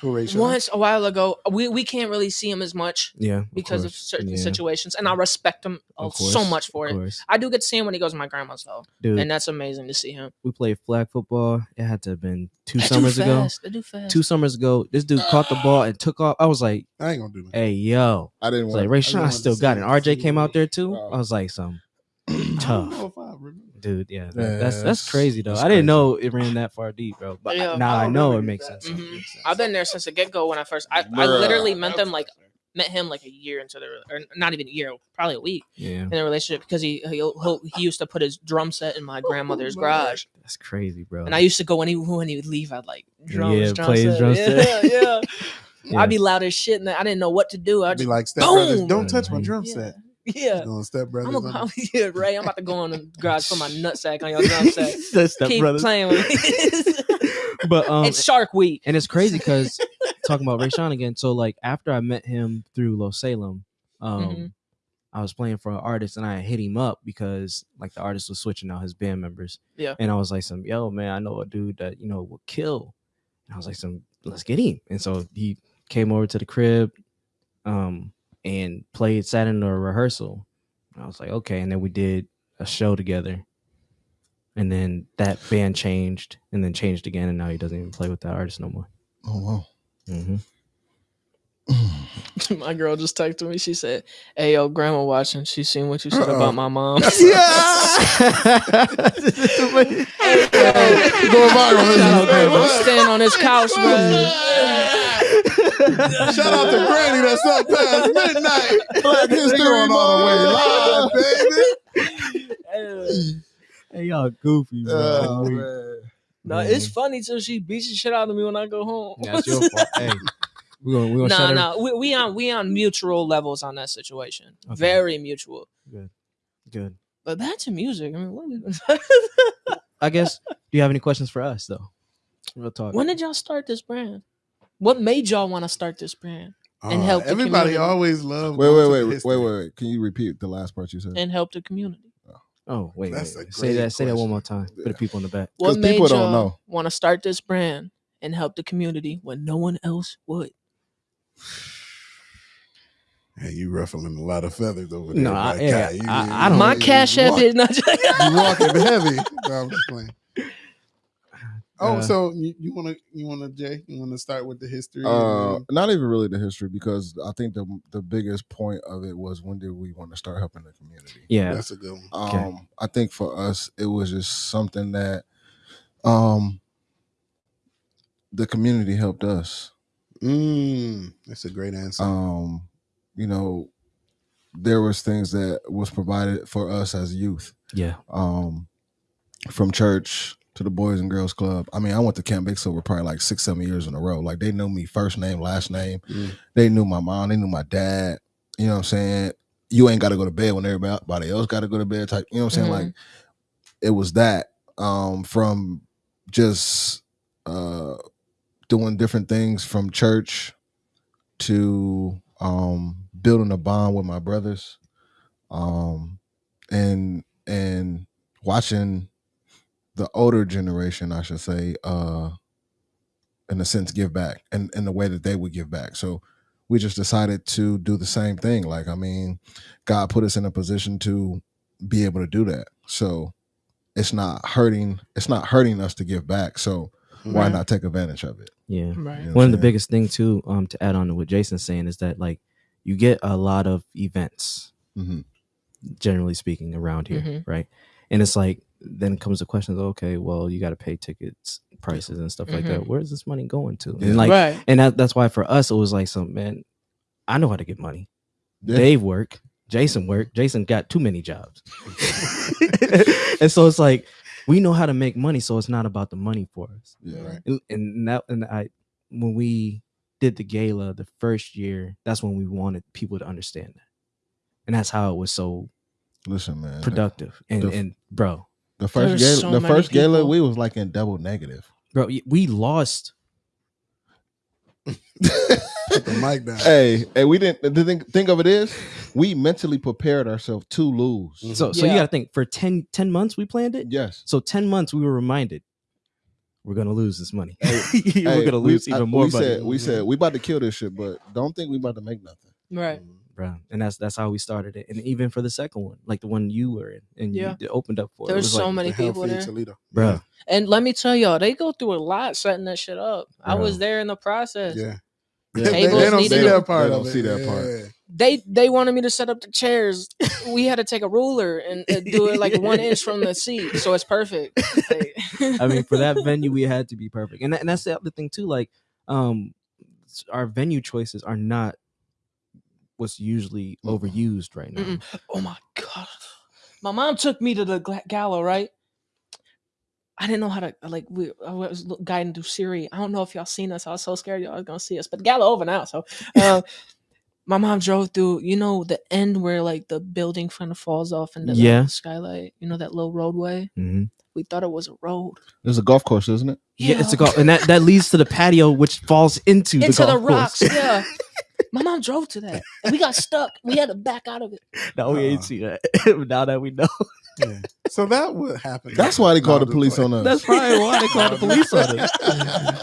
Who Rashawn? Once a while ago, we, we can't really see him as much Yeah, because of, course. certain Yeah, situations, and I respect him uh, of course, so much for of it. course. I do get to see him when he goes to my grandma's though, dude. and that's amazing to see him. we played flag football. It had to have been two They do summers ago. fast. They do fast. Two summers ago, this dude caught the ball and took off. I was like, I ain't gonna do that. "Hey, yo!" I didn't It's want like Ray didn't Sean still got see it. it. RJ came out there too. Wow. I was like, "Some *clears throat* I don't tough, dude." Yeah, that- Yeah, that's that's that's- crazy though. that's I didn't crazy. know it ran that far deep, bro. But Yeah. now I I know it makes that. sense. Mhm. Makes sense. I've been there since the get go when I first. I, I literally met them like met him like a year into the or not even a year, probably a week Yeah, in a relationship because he he, he'll, he used to put his drum set in my grandmother's my garage, that's crazy, bro. and I used to go when he when he would leave, I'd like drums, Yeah, drum play his set. drum yeah, set. *laughs* yeah. *laughs* Yeah. I'd be loud as shit, and I didn't know what to do. I I'd be just like Step Brothers. boom! Don't touch my drum yeah, set. Yeah. Going Step Brothers. I'm a, on *laughs* yeah, Ray. I'm about to go on the garage, put my nutsack on your *laughs* drum set. That's Step Keep Brothers. playing with me. *laughs* But um, it's Shark Week. and it's crazy because talking about Rashawn again. So like after I met him through Los Salem, um, Mhm. I was playing for an artist and I hit him up because like the artist was switching out his band members. Yeah. And I was like, some yo man, I know a dude that you know will kill. And I was like, some let's get him. And so he came over to the crib, um, and played, sat in a rehearsal. And I was like, okay. And then we did a show together. And then that band changed and then changed again. And now he doesn't even play with that artist no more. Oh, wow. hmm *laughs* My girl just texted me. She said, "Hey, yo, grandma watching. She seen what you said Uh-oh. about my mom." *laughs* *laughs* Going viral. Shout out, grandma. I'm staying on this couch, man. *laughs* Shout out to Granny that's up past midnight. Black History going all the way live, baby. *laughs* hey, y'all goofy, bro. Oh, man. No, it's funny till she beats the shit out of me when I go home. That's your fault. *laughs* Hey, we're gonna, we're gonna No, shut her- no, we, we on we on mutual levels on that situation. Okay. Very mutual. Good, good. But back to music. I mean, what we, I guess. Do you have any questions for us though? Real talk. when did y'all start this brand? What made y'all want to start this brand And help the Uh, Everybody community. always loves. Wait, wait, wait, wait, wait, wait. Can you repeat the last part you said? and help the community? Oh wait, That's wait, wait. say great that. Say that one more time for the people in the back. What made people don't y'all know. want to start this brand and help the community when no one else would? Hey, you ruffling a lot of feathers over there. No, I- my yeah, guy. You- I- you- I don't- My cash app is not. *laughs* You walking heavy. No, I'm just playing. Oh, Uh, so you want to you want to Jay? You want to start with the history? Uh, and not even really the history because I think the the biggest point of it was when did we want to start helping the community? Yeah. that's a good one. Um, Okay. I think for us, it was just something that, um, the community helped us. Mm, that's a great answer. Um, you know, there was things that was provided for us as youth. Yeah. Um, from church to the Boys and Girls Club. I mean, I went to Camp Big Silver probably like six, seven years in a row. Like they knew me first name, last name. Mm. They knew my mom. They knew my dad. You know what I'm saying? You ain't got to go to bed when everybody else got to go to bed. Type. You know what I'm saying? Mhm. Like it was that um, from just uh, doing different things from church to um, building a bond with my brothers, um, and and watching the older generation, I should say, uh, in a sense, give back and in the way that they would give back. So we just decided to do the same thing. Like, I mean, God put us in a position to be able to do that. So it's not hurting. It's not hurting us to give back. So why Right. not take advantage of it? Yeah. Right. You know what One I'm of the saying? biggest thing too, um, to add on to what Jason's saying is that like you get a lot of events, Mhm. generally speaking, around here, Mhm. right? And it's like then comes the question of okay, well, you got to pay tickets, prices, and stuff like that. Mhm. Where's this money going to? Yeah. And like, right. and that, that's why for us it was like some man. I know how to get money. Yeah. Dave work. Jason work. Jason got too many jobs, *laughs* and so it's like we know how to make money. So it's not about the money for us Yeah. Right. and, and that and I when we did the gala the first year, that's when we wanted people to understand that, and that's how it was so Listen, man. the- productive. And the- and bro, The first There's gala, so the many first gala, we was like in double negative. bro, we lost. Put the mic down. hey, hey, we didn't. The thing, thing of it is, we mentally prepared ourselves to lose. So so you got to think for 10, 10 months we planned it. Yes. So ten months we were reminded we're gonna lose this money. Hey, *laughs* we're Hey, gonna we- lose I- even more We money, said, we said we about to kill this shit, but don't think we about to make nothing. Right. Mm-hmm. Bro. And that's that's how we started it. And even for the second one, like the one you were in, and Yeah. you opened up for, it, There's was so like, many The people there. Toledo. bro. And let me tell y'all, they go through a lot setting that shit up. I was there in the process. Yeah. Yeah. they, they don't see that part They don't see that part. Yeah. They they wanted me to set up the chairs. *laughs* we had to take a ruler and, and do it like one inch from the seat, so it's perfect. Like- *laughs* I mean, for that *laughs* venue, we had to be perfect, and that, and that's the other thing too. Like, um, our venue choices are not what's usually Mm-mm. overused right now. Mm-mm. oh my god, my mom took me to the gla- gala, right? I didn't know how to like. We I was lo- guiding through Siri. I don't know if y'all seen us. I was so scared y'all was gonna see us, but the gala over now. So, uh, *laughs* my mom drove through. You know the end where like the building kind of falls off into Yeah. the skylight. You know that little roadway. hmm We thought it was a road. There's a golf course, isn't it? Yeah. it's a golf, and that that leads to the patio, which falls into, into the, the, golf rocks. course. Yeah. *laughs* My mom drove to that, and we got stuck. We had to back out of it. *laughs* now we Uh-uh. ain't see that. *laughs* now that we know, *laughs* Yeah. So that would happen. That's why they called the police on us. that's probably why they called the police on us.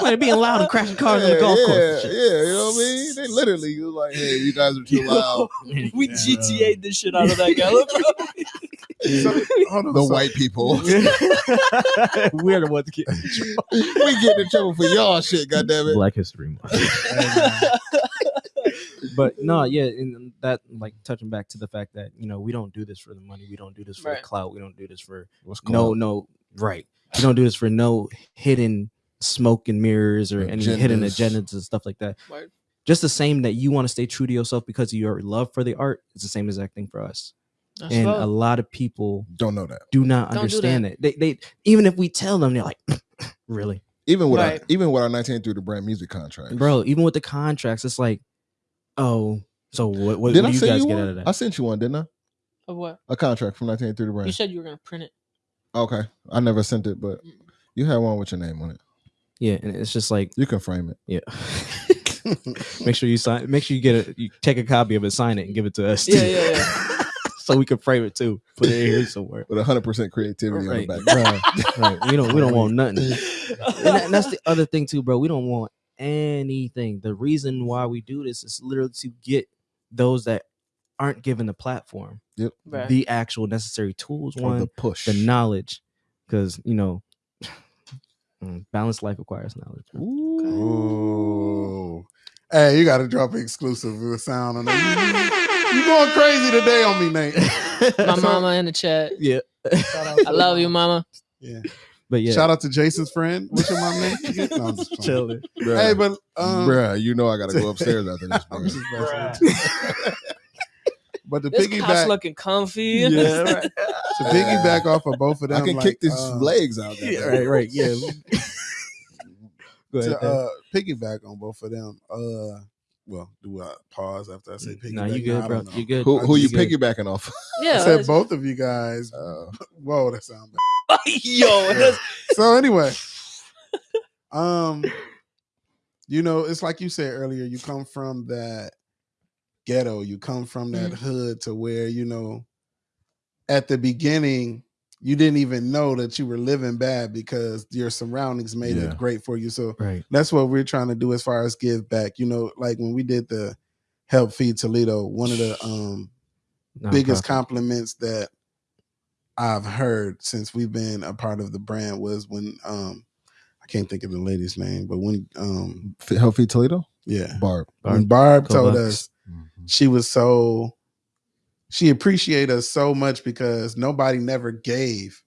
Man, being loud and crashing cars in the golf yeah, course. Yeah, you know what I mean? They literally was like, "Hey, you guys are too loud." we GTA'd the shit out of that gala, bro. So, on, the so- white people. We're the ones getting in trouble. we get in trouble for y'all shit. Goddamn it! Black History Month. But no, yeah, and that like touching back to the fact that you know we don't do this for the money, we don't do this for Right. the clout, we don't do this for What's no, no, right. We don't do this for no hidden smoke and mirrors or any hidden Agendas. agendas and stuff like that. Word. Just the same that you want to stay true to yourself because of your love for the art. It's the same exact thing for us. That's and love. a lot of people Don't know that. do not Don't do understand it. They, they even if we tell them, they're like, *laughs* really, Even with Right. our, even with our 19 through the brand music contract, bro. Even with the contracts, it's like, oh, so what? What, Did what I do you send guys you get one? out of that? I sent you one, didn't I? Of what? A contract from 19 through the brand. You said you were gonna print it. okay, I never sent it, but you had one with your name on it. yeah, and it's just like, You can frame it. yeah. *laughs* make sure you sign. Make sure you get it. You take a copy of it, sign it, and give it to us. Yeah, too. yeah, yeah. *laughs* so we can frame it too. Put it in here somewhere. with 100% creativity Right. on the background. *laughs* right. We don't. We don't want nothing. And, that- and that's the other thing too, bro. We don't want anything. The reason why we do this is literally to get those that aren't given the platform, Right. the actual necessary tools, or one, the push, the, knowledge, because you know, mm, balanced life requires knowledge. bro. Ooh. Hey, you got to drop an exclusive with sound on that. You, you going crazy today on me, Nate? My *laughs* mama in the chat. Yeah, I love you, mama. Yeah. But yeah, Shout out to Jason's friend. What's your mom name? *laughs* again? No, I'm just chilling. Bruh, Hey, but um, bruh, you know I got to go *laughs* upstairs after this. I'm bruh. just messing. *laughs* But the This couch piggyback, looking comfy. Yeah, right. to piggyback off of both of them, I can like, kick these uh, legs out. There. Yeah, right, right, yeah. Go ahead. to uh, piggyback on both of them. Uh, well, do I pause after I say piggyback? no, you good, I bro. You good. Who, who you good. piggybacking off? Yeah, I Yeah. said both of you guys. Uh, Whoa, that sound bad. *laughs* Yo, *laughs* so anyway, um, you know, it's like you said earlier. You come from that ghetto. You come from that Mhm. hood to where you know, at the beginning, you didn't even know that you were living bad because your surroundings made Yeah. it great for you. So Right. that's what we're trying to do as far as give back. You know, like when we did the help feed Toledo, one of the um biggest compliments that I've heard since we've been a part of the brand was when um I can't think of the lady's name, but when um Healthy Toledo? yeah, Barb. when Barb Go told Bucks. us she was so she appreciated us so much because nobody never gave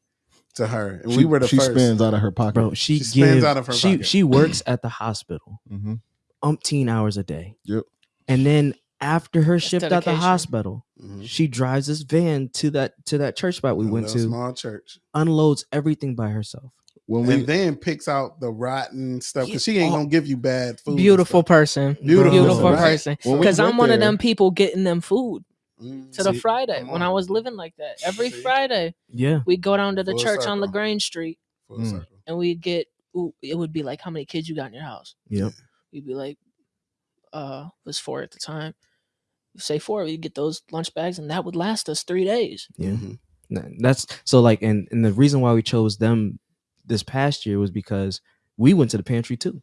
to her, and She, we were the she first. spends out of her pocket. bro. She, She spends gives- out of her She pocket. she works at the hospital hmm umpteen hours a day. Yep. And then after her That's shift at the dedication. hospital, Mhm. she drives this van to that to that church spot we A went to, small church, unloads everything by herself. When we and then picks out the rotten stuff because Yeah. she ain't Oh. gonna give you bad food. beautiful person. Beautiful, Beautiful right? person. Because I'm went one of them people getting them food Mm, to the see? Friday when I was living like that. Every See? Friday, Yeah. we'd go down to the Full church on circle. Lagrange Street Full Mm. and we'd get, ooh, it would be like, how many kids you got in your house? Yep. We'd be like, uh, was four at the time. Say four, we'd get those lunch bags and that would last us three days. Yeah. Mhm. That's so like and and the reason why we chose them this past year was because we went to the pantry too.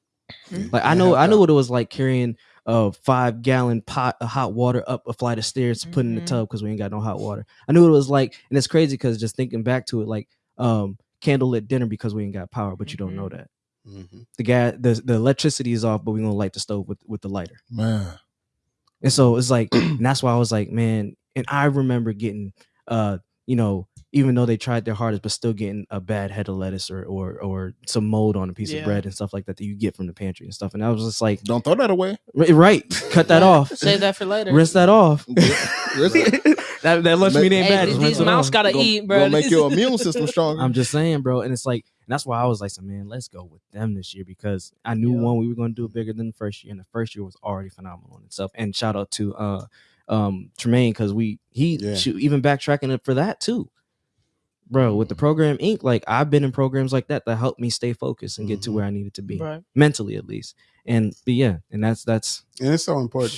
Like I know I know what it was like carrying a five gallon pot of hot water up a flight of stairs to put in the Mhm. tub because we ain't got no hot water. I knew what it was like, and it's crazy because just thinking back to it, like um candlelit dinner because we ain't got power, but you don't know that Mhm. the gas the the electricity is off, but we're gonna light the stove with with the lighter. man, And so it's like, *clears throat* and that's why I was like, man. And I remember getting, uh, you know, even though they tried their hardest, but still getting a bad head of lettuce or or or some mold on a piece Yeah. of bread and stuff like that that you get from the pantry and stuff. And I was just like, don't throw that away. Right, cut that off, *laughs* Save that for later. rinse that off. *laughs* *laughs* That that lunch Make- meat ain't Hey, bad. these Just these it mouths off. gotta Gonna- eat, bro. Gonna make your immune system stronger. I'm just saying, bro. And it's like, and that's why I was like, so man, let's go with them this year because I knew Yeah. one, we were going to do bigger than the first year, and the first year was already phenomenal in itself. And shout out to uh um Tremaine because we he Yeah. shoot, even backtracking it for that too, bro. With the program Inc., like I've been in programs like that that helped me stay focused and get to where I needed to be Right. mentally at least. And but yeah, and that's that's And it's so important.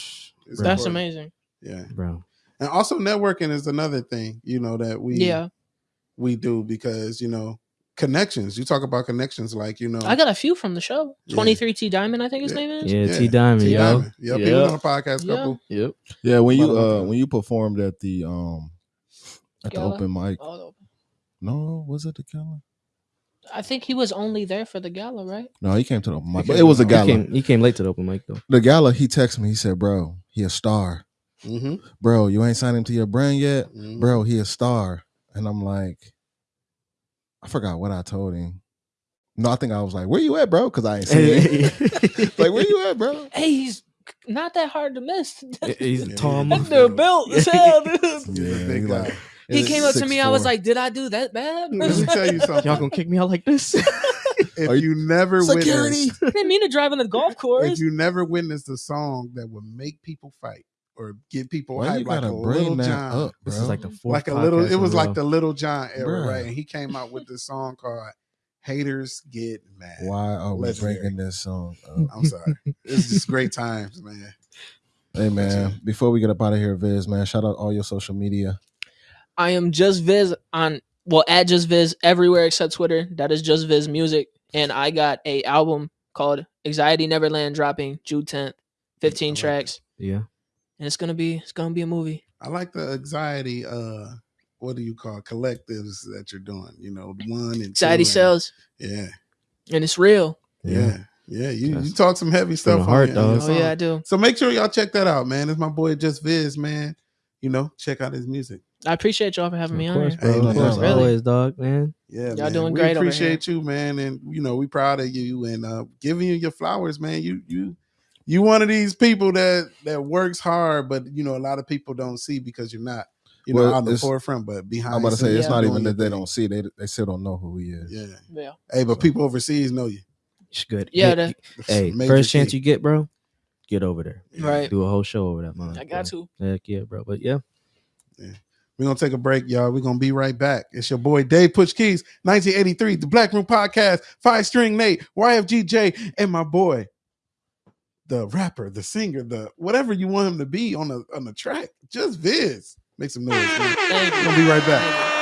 It's That's important. amazing. Yeah. bro. And also networking is another thing, you know, that we Yeah. we do because, you know, connections. You talk about connections like, you know, I got a few from the show. Yeah. 23 T Diamond, I think his Yeah. name is. Yeah, Yeah, T Diamond, T yo. Diamond. Yep, he was Yep. on a podcast Yeah. couple. Yep. yeah, when you About a month uh when you performed at the um at the open mic. Oh, No, was it the gala? I think he was only there for the gala, right? No, he came to the open mic. But it was a the- He gala. came, he came late to the open mic though. The gala, he texted me. He said, "Bro," he a star, Mm-hmm. bro. You ain't signed him to your brand yet, Mhm. bro. He a star." And I'm like, I forgot what I told him. No, I think I was like, "Where you at, bro?" Because I ain't seen him. *laughs* *laughs* like, where you at, bro? Hey, he's not that hard to miss. He's *laughs* Yeah, tall. yeah. That motherfucker. dude built as hell, dude. A Yeah, big he guy. like- He came up to me. I was like, "Did I do that bad?" Let me tell you something. Y'all gonna kick me out like this? if Are you, never Security. witnessed, I didn't mean to drive on the golf course. if you never witnessed a song that would make people fight or get people Why hyped you like a bring Lil Jon, up, this is like the fourth. like a little. It was like the Lil Jon era, Bruh. right? And he came out with this song called "Haters Get Mad." Why are we Legendary. bringing this song up? I'm sorry. It's just great times, man. *laughs* Hey man, before we get up out of here, Viz, man, shout out all your social media. I am just Viz on well at just Viz everywhere except Twitter. That is just Viz music, and I got a album called Anxiety Neverland dropping June tenth, I fifteen like tracks, Yeah. And it's gonna be it's gonna be a movie. I like the anxiety. Uh, what do you call it? collectives that you're doing? You know, one and two Anxiety and- sells, Yeah, and it's real. yeah, yeah. You you talk some heavy stuff. the on heart, your- on your dog. Oh yeah. I do. So make sure y'all check that out, man. It's my boy Just Viz, man. You know, check out his music. I appreciate y'all for having me of on. course, here. bro. Hey, of man. course, Really? always, dog, man. Yeah, Y'all man. doing we great over appreciate you, man, and you know we proud of you and uh, giving you your flowers, man. You you you one of these people that that works hard, but you know a lot of people don't see because you're not you know on the forefront, but behind. I'm about to say it's Yeah. not even that they thing. don't see; they they still don't know who he is. Yeah. Yeah, Hey, but people overseas know you. It's good. Yeah, Hey, that- hey, Major first chance key. you get, bro, get over there. right. Do a whole show over that, man. I got to. Heck yeah, bro. But yeah, We're gonna take a break, y'all. We're gonna be right back. It's your boy Dave Push Keys, 1983, the Black Room Podcast, Five String Nate, YFGJ, and my boy, the rapper, the singer, the whatever you want him to be on the on the track. Just Viz. Make some noise. Man. Thank you. We're gonna be right back.